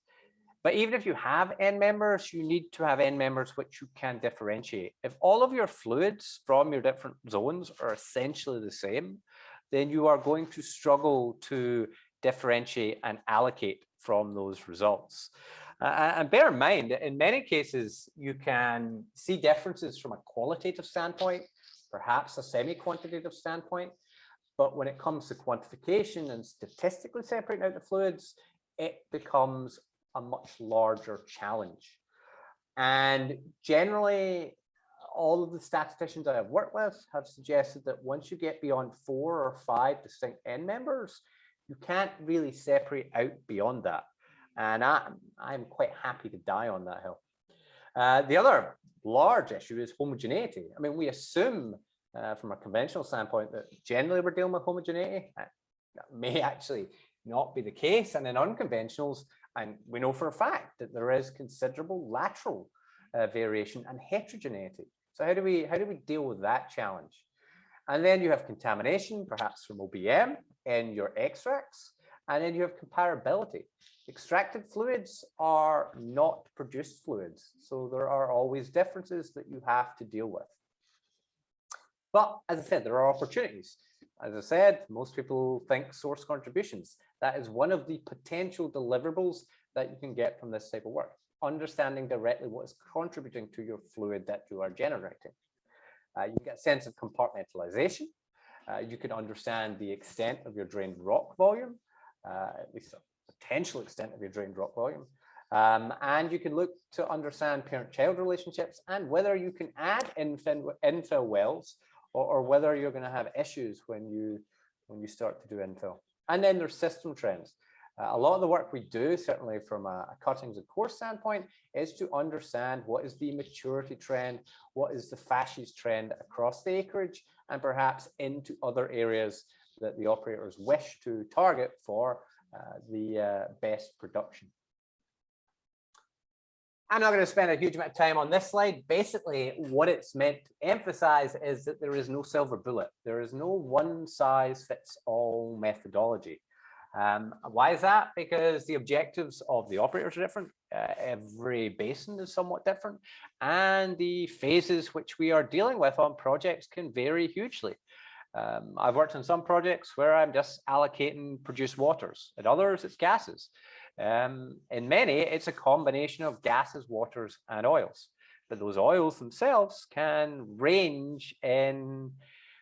But even if you have end members, you need to have end members which you can differentiate. If all of your fluids from your different zones are essentially the same, then you are going to struggle to differentiate and allocate from those results. Uh, and bear in mind, in many cases, you can see differences from a qualitative standpoint, perhaps a semi-quantitative standpoint. But when it comes to quantification and statistically separating out the fluids, it becomes a much larger challenge. And generally, all of the statisticians I have worked with have suggested that once you get beyond four or five distinct end members, you can't really separate out beyond that. And I, I'm quite happy to die on that hill. Uh, the other large issue is homogeneity. I mean, we assume uh, from a conventional standpoint that generally we're dealing with homogeneity. Uh, that may actually not be the case. And in unconventionals, and we know for a fact that there is considerable lateral uh, variation and heterogeneity. So how do we how do we deal with that challenge? And then you have contamination, perhaps from OBM in your extracts, and then you have comparability. Extracted fluids are not produced fluids, so there are always differences that you have to deal with. But as I said, there are opportunities. As I said, most people think source contributions. That is one of the potential deliverables that you can get from this type of work. Understanding directly what is contributing to your fluid that you are generating. Uh, you get a sense of compartmentalization. Uh, you can understand the extent of your drained rock volume, at least a potential extent of your drained rock volume. Um, and you can look to understand parent-child relationships and whether you can add infill, infill wells or, or whether you're going to have issues when you when you start to do infill. And then there's system trends. Uh, a lot of the work we do, certainly from a, a cuttings and core standpoint, is to understand what is the maturity trend, what is the facies trend across the acreage, and perhaps into other areas that the operators wish to target for uh, the uh, best production. I'm not going to spend a huge amount of time on this slide. Basically, what it's meant to emphasize is that there is no silver bullet. There is no one size fits all methodology. Um, why is that? Because the objectives of the operators are different. Uh, every basin is somewhat different. And the phases which we are dealing with on projects can vary hugely. Um, I've worked on some projects where I'm just allocating produced waters. At others, it's gases. Um, in many, it's a combination of gases, waters, and oils. But those oils themselves can range in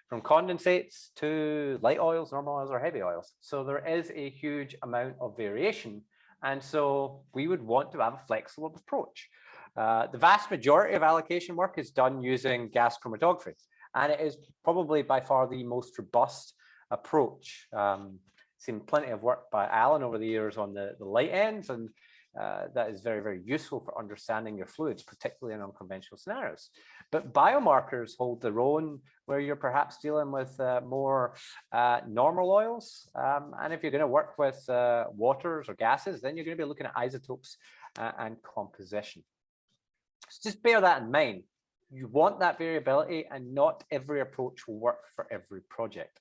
from condensates to light oils, normal oils, or heavy oils. So there is a huge amount of variation. And so we would want to have a flexible approach. Uh, the vast majority of allocation work is done using gas chromatography, and it is probably by far the most robust approach. Um, seen plenty of work by Alan over the years on the, the light ends, and uh, that is very, very useful for understanding your fluids, particularly in unconventional scenarios. But biomarkers hold their own where you're perhaps dealing with uh, more uh, normal oils. Um, and if you're going to work with uh, waters or gases, then you're going to be looking at isotopes uh, and composition. So just bear that in mind. You want that variability and not every approach will work for every project.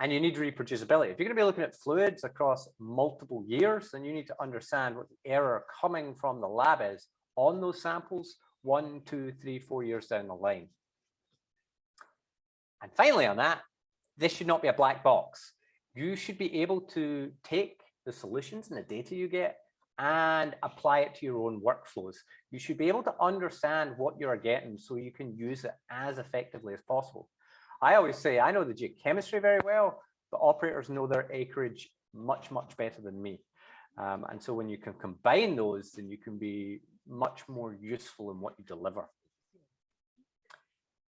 And you need reproducibility. If you're going to be looking at fluids across multiple years, then you need to understand what the error coming from the lab is on those samples one, two, three, four years down the line. And finally on that, this should not be a black box. You should be able to take the solutions and the data you get and apply it to your own workflows. You should be able to understand what you're getting so you can use it as effectively as possible. I always say I know the geochemistry very well, but operators know their acreage much, much better than me. Um, and so when you can combine those, then you can be much more useful in what you deliver.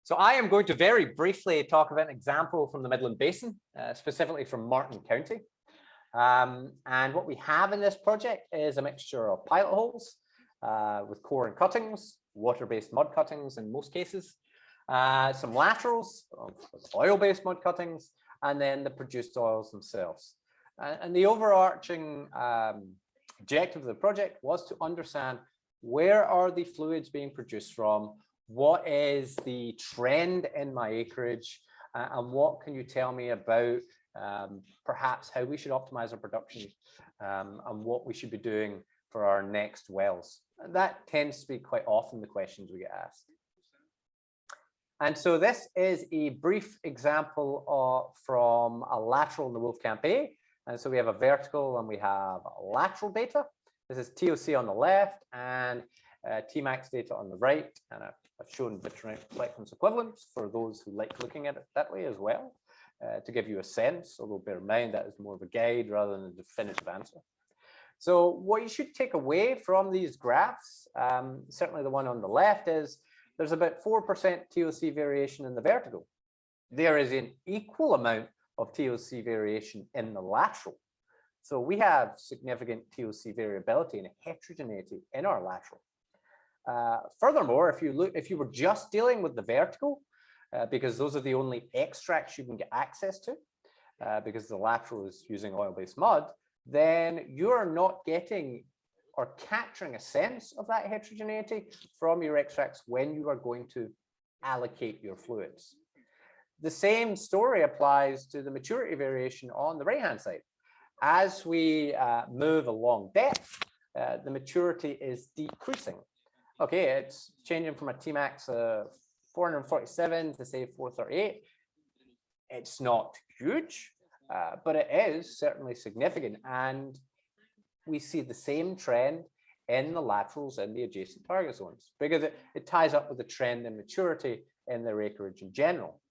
So I am going to very briefly talk about an example from the Midland Basin, uh, specifically from Martin County. Um, and what we have in this project is a mixture of pilot holes uh, with core and cuttings, water-based mud cuttings in most cases, uh, some laterals, oil-based mud cuttings, and then the produced oils themselves. and the overarching um, objective of the project was to understand where are the fluids being produced from, what is the trend in my acreage, uh, and what can you tell me about um, perhaps how we should optimize our production um, and what we should be doing for our next wells. That tends to be quite often the questions we get asked. And so this is a brief example of, from a lateral in the Wolfcamp A. And so we have a vertical and we have lateral data. This is TOC on the left and uh, Tmax data on the right. And I've, I've shown vitrinite reflectance equivalents for those who like looking at it that way as well, uh, to give you a sense, although bear in mind that is more of a guide rather than a definitive answer. So what you should take away from these graphs, um, certainly the one on the left is there's about 4% TOC variation in the vertical. There is an equal amount of TOC variation in the lateral. So we have significant TOC variability and heterogeneity in our lateral. Uh, furthermore, if you look, if you were just dealing with the vertical, uh, because those are the only extracts you can get access to, uh, because the lateral is using oil-based mud, then you're not getting or capturing a sense of that heterogeneity from your extracts when you are going to allocate your fluids. The same story applies to the maturity variation on the right-hand side. As we uh, move along depth, uh, the maturity is decreasing. Okay, it's changing from a Tmax of 447 to say 438. It's not huge, uh, but it is certainly significant. And we see the same trend in the laterals in the adjacent target zones because it, it ties up with the trend in maturity in their acreage in general.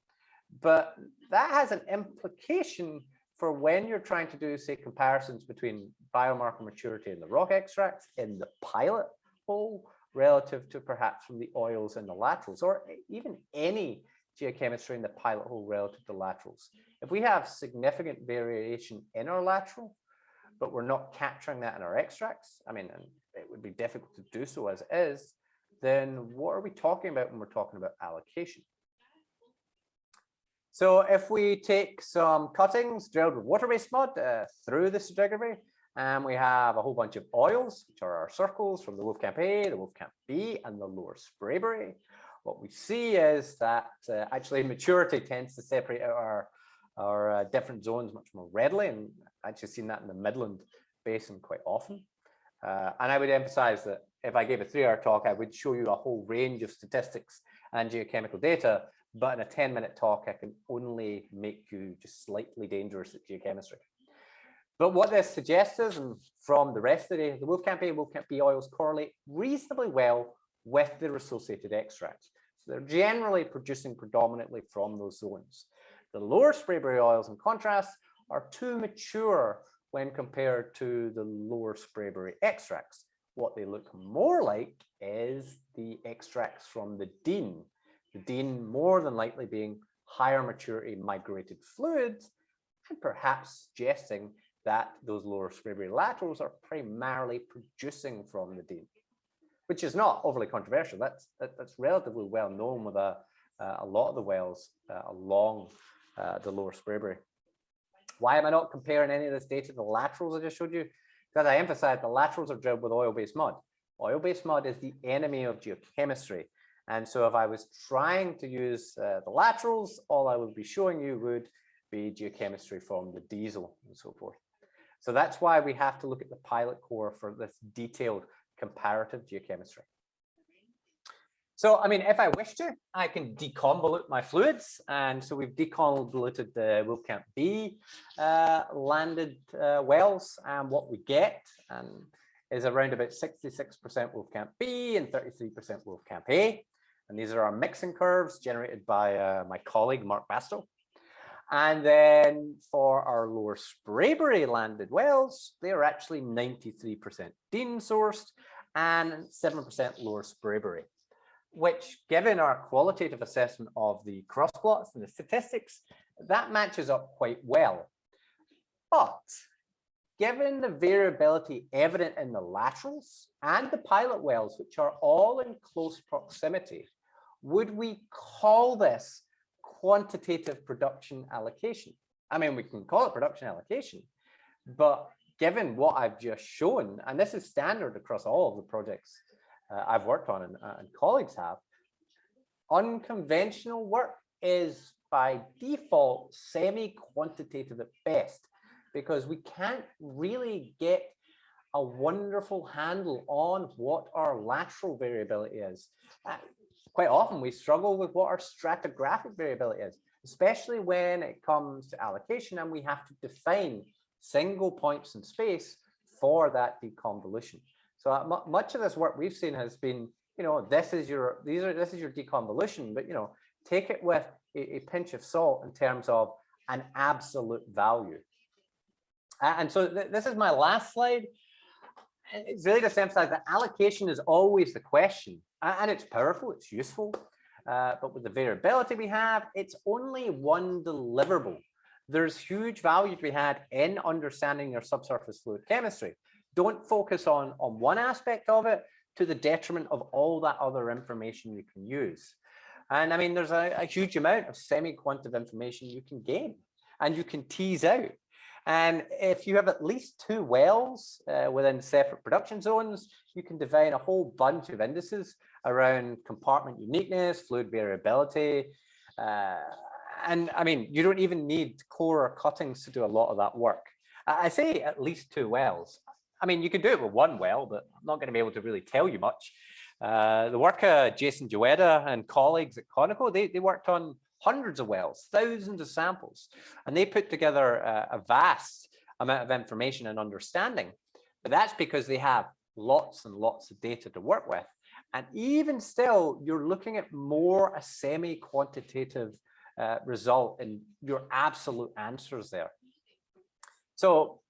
But that has an implication for when you're trying to do, say, comparisons between biomarker maturity in the rock extracts in the pilot hole relative to perhaps from the oils in the laterals, or even any geochemistry in the pilot hole relative to laterals. If we have significant variation in our lateral, but we're not capturing that in our extracts, I mean, and it would be difficult to do so as is, then what are we talking about when we're talking about allocation? So if we take some cuttings drilled with water-based mud uh, through the stratigraphy, And we have a whole bunch of oils, which are our circles from the Wolfcamp A, the Wolfcamp B, and the Lower Sprayberry. What we see is that uh, actually maturity tends to separate out our, our uh, different zones much more readily. And I've actually seen that in the Midland Basin quite often. Uh, and I would emphasize that if I gave a three hour talk, I would show you a whole range of statistics and geochemical data. But in a 10 minute talk, I can only make you just slightly dangerous at geochemistry. But what this suggests is, and from the rest of the day, the Wolfcamp A and Wolfcamp B oils correlate reasonably well with their associated extracts. So they're generally producing predominantly from those zones. The lower Sprayberry oils, in contrast, are too mature when compared to the lower Sprayberry extracts. What they look more like is the extracts from the Dean. The Dean more than likely being higher maturity migrated fluids and perhaps suggesting that those lower Sprayberry laterals are primarily producing from the Dean, which is not overly controversial. That's that, that's relatively well known with a, uh, a lot of the wells uh, along uh, the lower Sprayberry. Why am I not comparing any of this data to the laterals I just showed you? Because I emphasize the laterals are drilled with oil-based mud. Oil-based mud is the enemy of geochemistry. And so if I was trying to use uh, the laterals, all I would be showing you would be geochemistry from the diesel and so forth. So that's why we have to look at the pilot core for this detailed comparative geochemistry. So, I mean, if I wish to, I can deconvolute my fluids. And so we've deconvoluted the Wolfcamp B uh, landed uh, wells. And what we get is around about 66% Wolfcamp B and 33% Wolfcamp A. And these are our mixing curves generated by uh, my colleague, Mark Bastow. And then for our lower Sprayberry landed wells, they are actually 93% Dean sourced and 7% lower Sprayberry, which given our qualitative assessment of the cross plots and the statistics, that matches up quite well. But given the variability evident in the laterals and the pilot wells, which are all in close proximity, would we call this quantitative production allocation. I mean, we can call it production allocation, but given what I've just shown, and this is standard across all of the projects uh, I've worked on and, uh, and colleagues have, unconventional work is by default semi-quantitative at best, because we can't really get a wonderful handle on what our lateral variability is. Quite often we struggle with what our stratigraphic variability is, especially when it comes to allocation and we have to define single points in space for that deconvolution. So uh, much of this work we've seen has been, you know, this is your, these are, this is your deconvolution, but, you know, take it with a, a pinch of salt in terms of an absolute value. And so th this is my last slide. It's really just emphasize that allocation is always the question and it's powerful, it's useful. Uh, but with the variability we have, it's only one deliverable. There's huge value to be had in understanding your subsurface fluid chemistry. Don't focus on, on one aspect of it to the detriment of all that other information you can use. And I mean, there's a, a huge amount of semi-quantitative information you can gain and you can tease out. And if you have at least two wells uh, within separate production zones, you can define a whole bunch of indices around compartment uniqueness, fluid variability. Uh, and I mean, you don't even need core or cuttings to do a lot of that work. I say at least two wells. I mean, you can do it with one well, but I'm not going to be able to really tell you much. Uh, the work of Jason Joetta and colleagues at Conoco, they, they worked on hundreds of wells, thousands of samples, and they put together a, a vast amount of information and understanding. But that's because they have lots and lots of data to work with. And even still, you're looking at more a semi-quantitative uh, result in your absolute answers there. So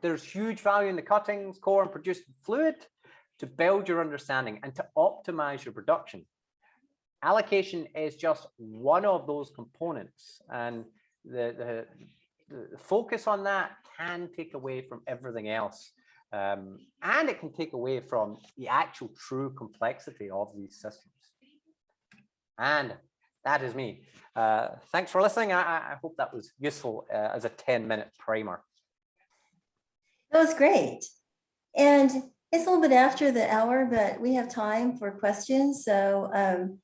there's huge value in the cuttings, core and produced fluid to build your understanding and to optimize your production allocation is just one of those components and the, the, the focus on that can take away from everything else um, and it can take away from the actual true complexity of these systems and that is me uh, thanks for listening I, I, hope that was useful uh, as a 10 minute primer That was great. And it's a little bit after the hour, but we have time for questions. So um,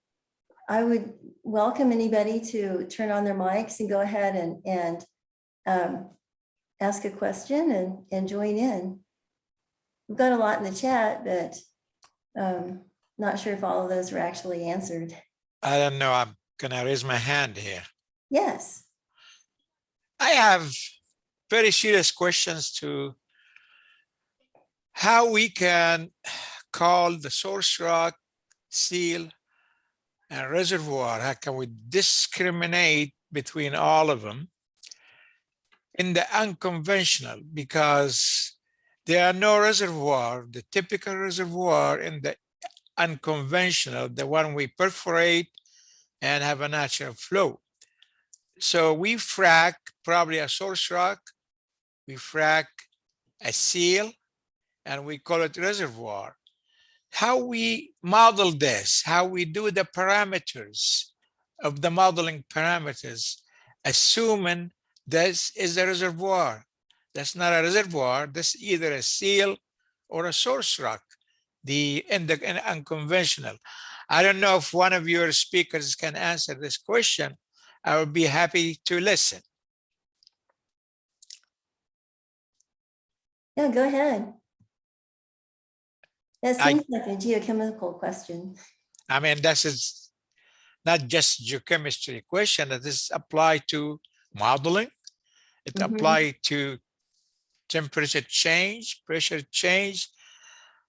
I would welcome anybody to turn on their mics and go ahead and, and um, ask a question and, and join in. We've got a lot in the chat, but um, not sure if all of those were actually answered. I don't know, I'm gonna raise my hand here. Yes. I have very serious questions to how we can call the source rock, seal, and reservoir. How can we discriminate between all of them in the unconventional? Because there are no reservoir, the typical reservoir in the unconventional, the one we perforate and have a natural flow. So we frack probably a source rock, we frack a seal, and we call it reservoir. How we model this, how we do the parameters of the modeling parameters, assuming this is a reservoir. That's not a reservoir, that's either a seal or a source rock, the in the in unconventional. I don't know if one of your speakers can answer this question. I would be happy to listen. Yeah, go ahead. That I- seems like a geochemical question. I mean, this is not just geochemistry question, that is applied to modeling. It Mhm. apply to temperature change, pressure change.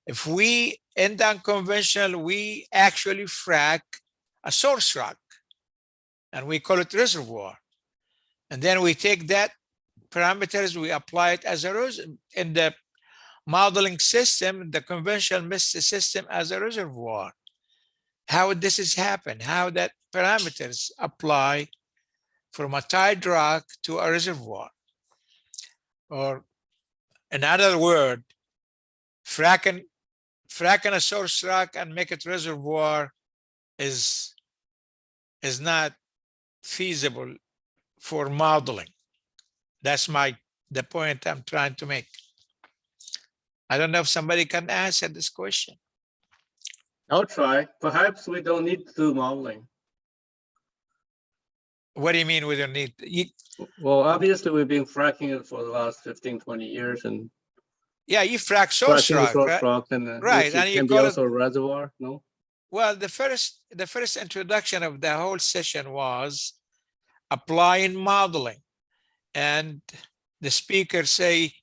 If we, in the unconventional, we actually frack a source rock and we call it reservoir. And then we take that parameters, we apply it as a res in the modeling system, the conventional MIST system as a reservoir. How this has happened, how that parameters apply from a tight rock to a reservoir. Or in other word, fracking, fracking a source rock and make it reservoir is, is not feasible for modeling. That's my, the point I'm trying to make. I don't know if somebody can answer this question. I'll try. Perhaps we don't need to do modeling. What do you mean we don't need, you, Well, obviously, we've been fracking it for the last 15, 20 years and yeah, you frack source the rock, right? rock and uh, Right, and you can be call also a reservoir, no? Well, the first, the first introduction of the whole session was applying modeling. And the speaker say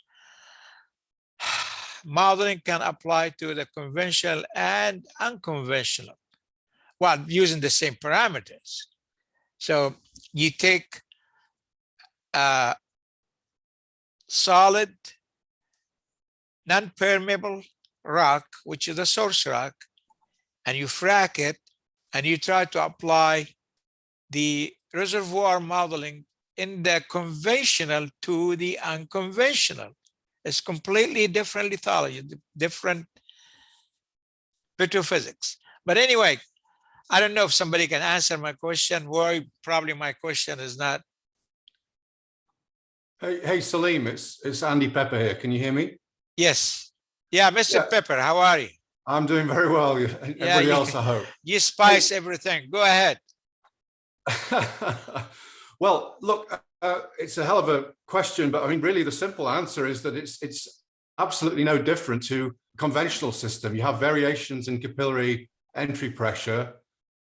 modeling can apply to the conventional and unconventional while using the same parameters. So you take a solid, non-permeable rock, which is a source rock, and you frack it and you try to apply the reservoir modeling in the conventional to the unconventional. It's completely different lithology, different petrophysics. But anyway, I don't know if somebody can answer my question. Why probably my question is not. Hey, hey, Salim, it's, it's Andy Pepper here. Can you hear me? Yes. Yeah, Mr. Yeah. Pepper, how are you? I'm doing very well. Everybody you- else, I hope. You spice everything. Go ahead. well, look, uh, it's a hell of a question, but I mean, really, the simple answer is that it's it's absolutely no different to conventional system. You have variations in capillary entry pressure;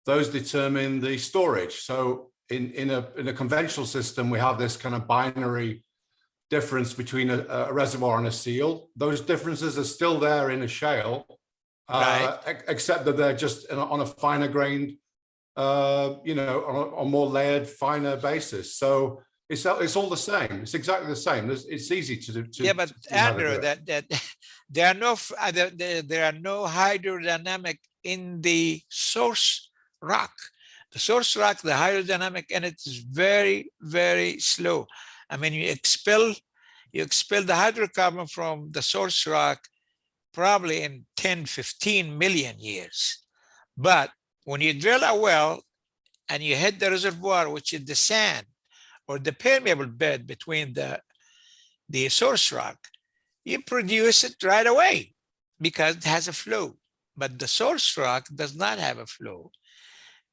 those determine the storage. So, in in a in a conventional system, we have this kind of binary difference between a, a reservoir and a seal. Those differences are still there in a shale, uh, ex- except that they're just on a- a finer grained uh, you know, on a, on more layered, finer basis. So it's all- it's all the same. It's exactly the same. It's, it's easy to do. To, Yeah, but to see how they do Andrew, that, that, there are no, uh, there, are no hydrodynamic in the source rock. The source rock, the hydrodynamic and it is very, very slow. I mean, you expel, you expel the hydrocarbon from the source rock probably in 10, 15 million years. But when you drill a well and you hit the reservoir, which is the sand or the permeable bed between the, the source rock, you produce it right away because it has a flow. But the source rock does not have a flow.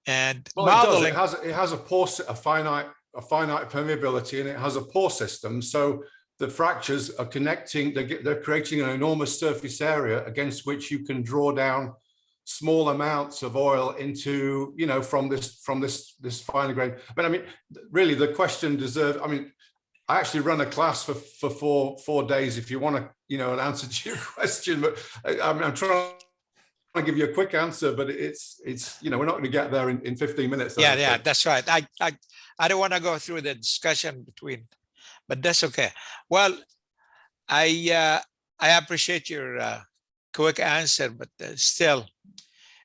And Well, it does. modeling, It has, it has a pore, a finite, a finite permeability and it has a pore system. So the fractures are connecting, they're, they're creating an enormous surface area against which you can draw down small amounts of oil into, you know, from this, from this, this finer grain. But I mean, really the question deserves, I mean, I actually run a class for, for four, four days if you want to, you know, an answer to your question, but I, I'm, I'm trying to give you a quick answer, but it's, it's, you know, we're not going to get there in, in 15 minutes. Yeah, yeah, that's right. I, I, I don't want to go through the discussion between, but that's okay. Well, I, uh, I appreciate your, uh, quick answer, but uh, still,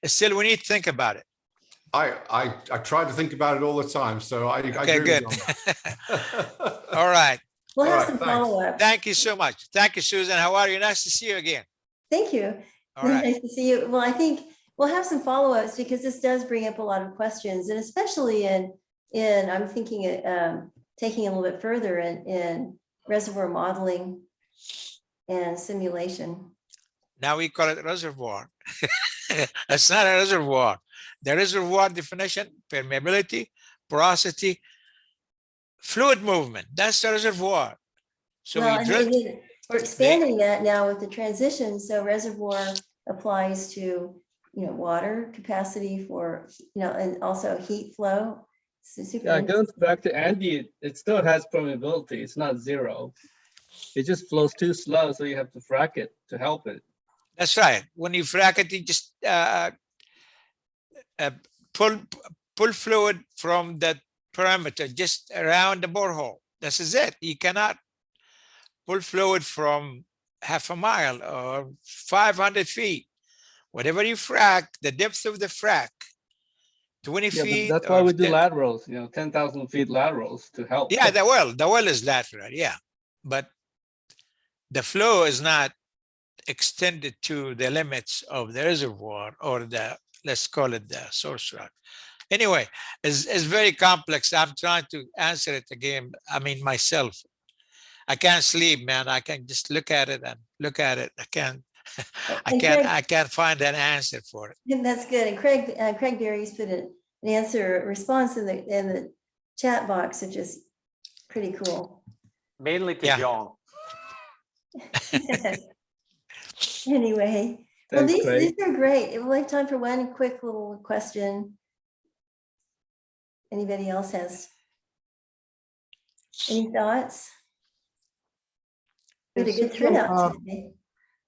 still we need to think about it. I, I, I try to think about it all the time, so I, I Okay, agree good. with you on that. All right. We'll All have right, some thanks. follow-up. Thank you so much. Thank you, Susan. How are you? Nice to see you again. Thank you. All right. Nice to see you. Well, I think we'll have some follow-ups because this does bring up a lot of questions and especially in, in, I'm thinking, it, um, taking a little bit further in, in reservoir modeling and simulation. Now we call it reservoir. It's not a reservoir. The reservoir definition, permeability, porosity, fluid movement, that's the reservoir. So Well, we and drill, then We're expanding that now with the transition, so reservoir applies to, you know, water capacity for, you know, and also heat flow. Super Yeah, it interesting. goes back to Andy, it- it still has permeability, it's not zero. It just flows too slow, so you have to frack it to help it. That's right. When you frack it, you just uh, uh, pull, pull fluid from the parameter just around the borehole. This is it. You cannot pull fluid from half a mile or 500 feet. Whatever you frack, the depth of the frack, 20 Yeah, feet. that's why we do 10 laterals, you know, ten thousand feet laterals to help. Yeah, the well, the well is lateral, yeah. But the flow is not extended to the limits of the reservoir or the, let's call it the source rock. Anyway, it's, it's very complex. I'm trying to answer it again. I mean, myself. I can't sleep, man. I can just look at it and look at it. I can't, I And can't, Craig- I can't find an answer for it. And that's good. And Craig, uh, Craig Barrie's put an an answer, response in the, in the chat box, which is pretty cool. Mainly to Yeah. John. Anyway, well, these, Craig. these are great. We'll have time for one quick little question. Anybody else has? Any thoughts? We had a good so, uh, today.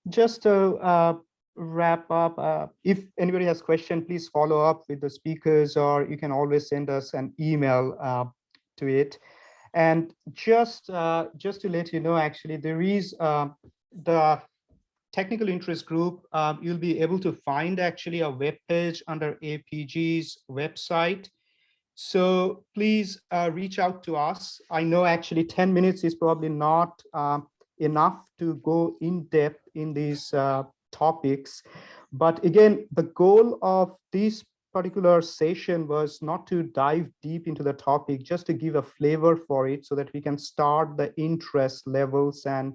Just to uh, wrap up, uh, if anybody has question, please follow up with the speakers or you can always send us an email uh, to it. And just uh, just to let you know, actually, there is uh, the technical interest group. um, you'll be able to find actually a web page under AAPG's website. So please uh, reach out to us. I know actually 10 minutes is probably not um, enough to go in depth in these uh, topics. But again, the goal of this particular session was not to dive deep into the topic, just to give a flavor for it so that we can start the interest levels and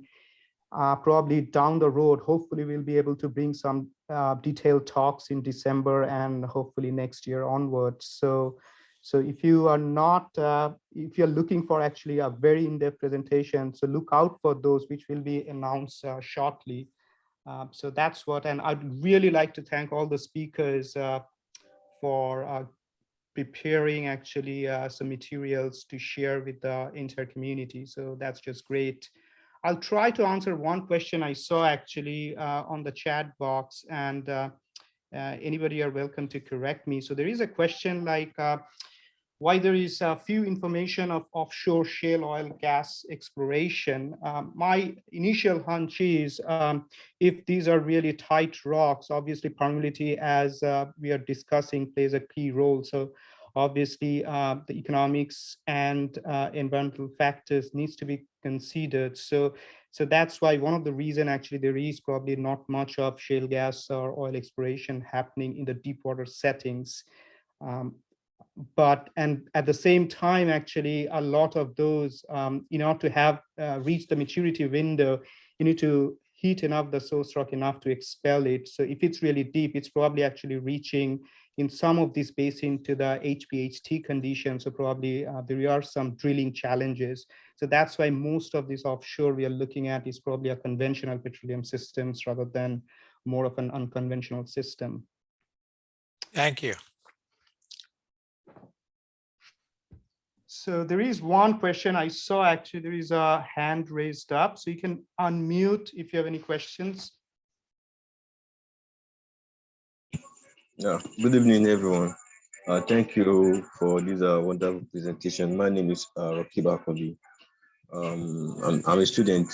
uh, probably down the road, hopefully we'll be able to bring some uh, detailed talks in December and hopefully next year onwards. So, so if you are not, uh, if you're looking for actually a very in-depth presentation, so look out for those which will be announced uh, shortly. Um, so that's what, and I'd really like to thank all the speakers uh, for uh, preparing actually some materials to share with the entire community. So that's just great. I'll try to answer one question I saw actually uh, on the chat box and uh, uh, anybody are welcome to correct me. So there is a question like uh, why there is a few information of offshore shale oil gas exploration. Um, my initial hunch is um, if these are really tight rocks, obviously permeability as uh, we are discussing plays a key role. So obviously uh, the economics and uh, environmental factors needs to be considered. So, so that's why one of the reason actually there is probably not much of shale gas or oil exploration happening in the deep water settings. Um, but and at the same time actually a lot of those um, in order to have uh, reached the maturity window you need to heat enough the source rock enough to expel it. So if it's really deep, it's probably actually reaching in some of these basin to the HPHT conditions. So probably uh, there are some drilling challenges. So that's why most of this offshore we are looking at is probably a conventional petroleum systems rather than more of an unconventional system. Thank you. So there is one question I saw actually, there is a hand raised up, so you can unmute if you have any questions. Yeah, good evening, everyone. Uh, thank you for this uh, wonderful presentation. My name is uh, Rocky Bakobi. Um, I'm, I'm a student,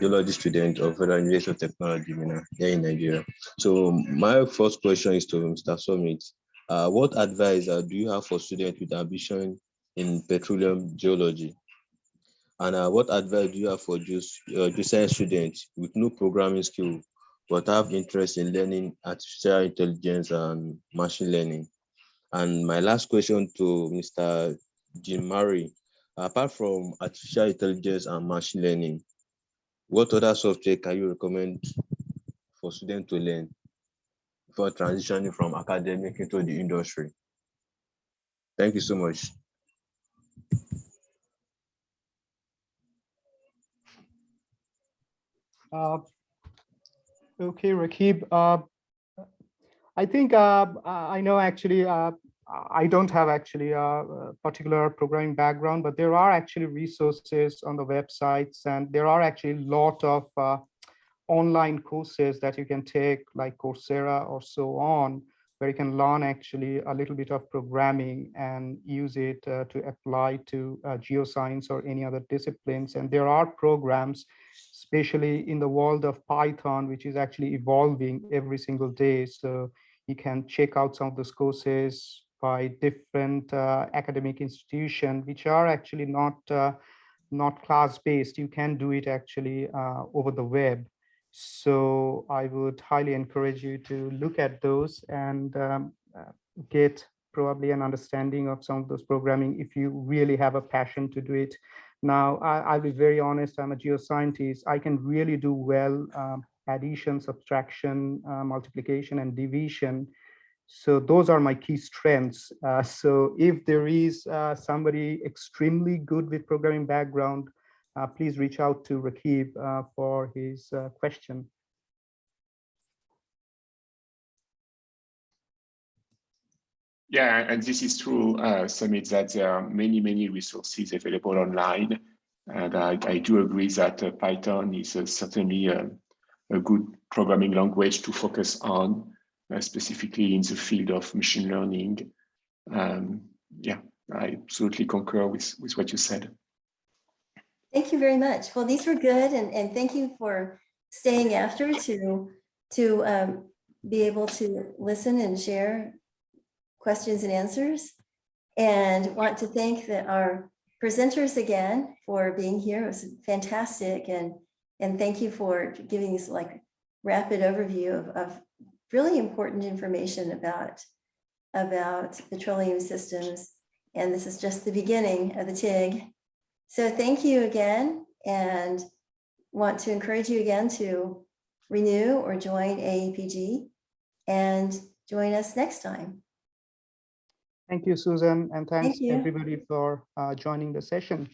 geology student of Federal University of Technology here in Nigeria. So my first question is to Mr. Sumit. Uh, what advice uh, do you have for students with ambition in petroleum geology? And uh, what advice do you have for just uh, science students with no programming skill but I have interest in learning artificial intelligence and machine learning. And my last question to Mr. Jim Murray, apart from artificial intelligence and machine learning, what other software can you recommend for students to learn for transitioning from academic into the industry? Thank you so much. Uh, Okay, Rakib. Uh, I think uh, I know actually, uh, I don't have actually a particular programming background, but there are actually resources on the websites and there are actually a lot of uh, online courses that you can take like Coursera or so on, where you can learn actually a little bit of programming and use it uh, to apply to uh, geoscience or any other disciplines. And there are programs especially in the world of Python, which is actually evolving every single day. So you can check out some of those courses by different uh, academic institutions, which are actually not, uh, not class-based. You can do it actually uh, over the web. So I would highly encourage you to look at those and um, uh, get probably an understanding of some of those programming if you really have a passion to do it now, I, will be very honest, I'm a geoscientist. I can really do well um, addition, subtraction, uh, multiplication, and division. So those are my key strengths. Uh, so if there is uh, somebody extremely good with programming background, please reach out to Rakib uh, for his uh, question. Yeah, and this is true, uh, Sumit, that there are many, many resources available online. And I, I do agree that uh, Python is uh, certainly a, good programming language to focus on, uh, specifically in the field of machine learning. Um, yeah, I absolutely concur with, with what you said. Thank you very much. Well, these were good, and, and thank you for staying after to, to um, be able to listen and share questions and answers. And want to thank the, our presenters again for being here. It was fantastic. And, and thank you for giving us like rapid overview of, of really important information about, about petroleum systems. And this is just the beginning of the TIG. So thank you again and want to encourage you again to renew or join AAPG and join us next time. Thank you, Susan, and thanks Thank everybody for uh, joining the session.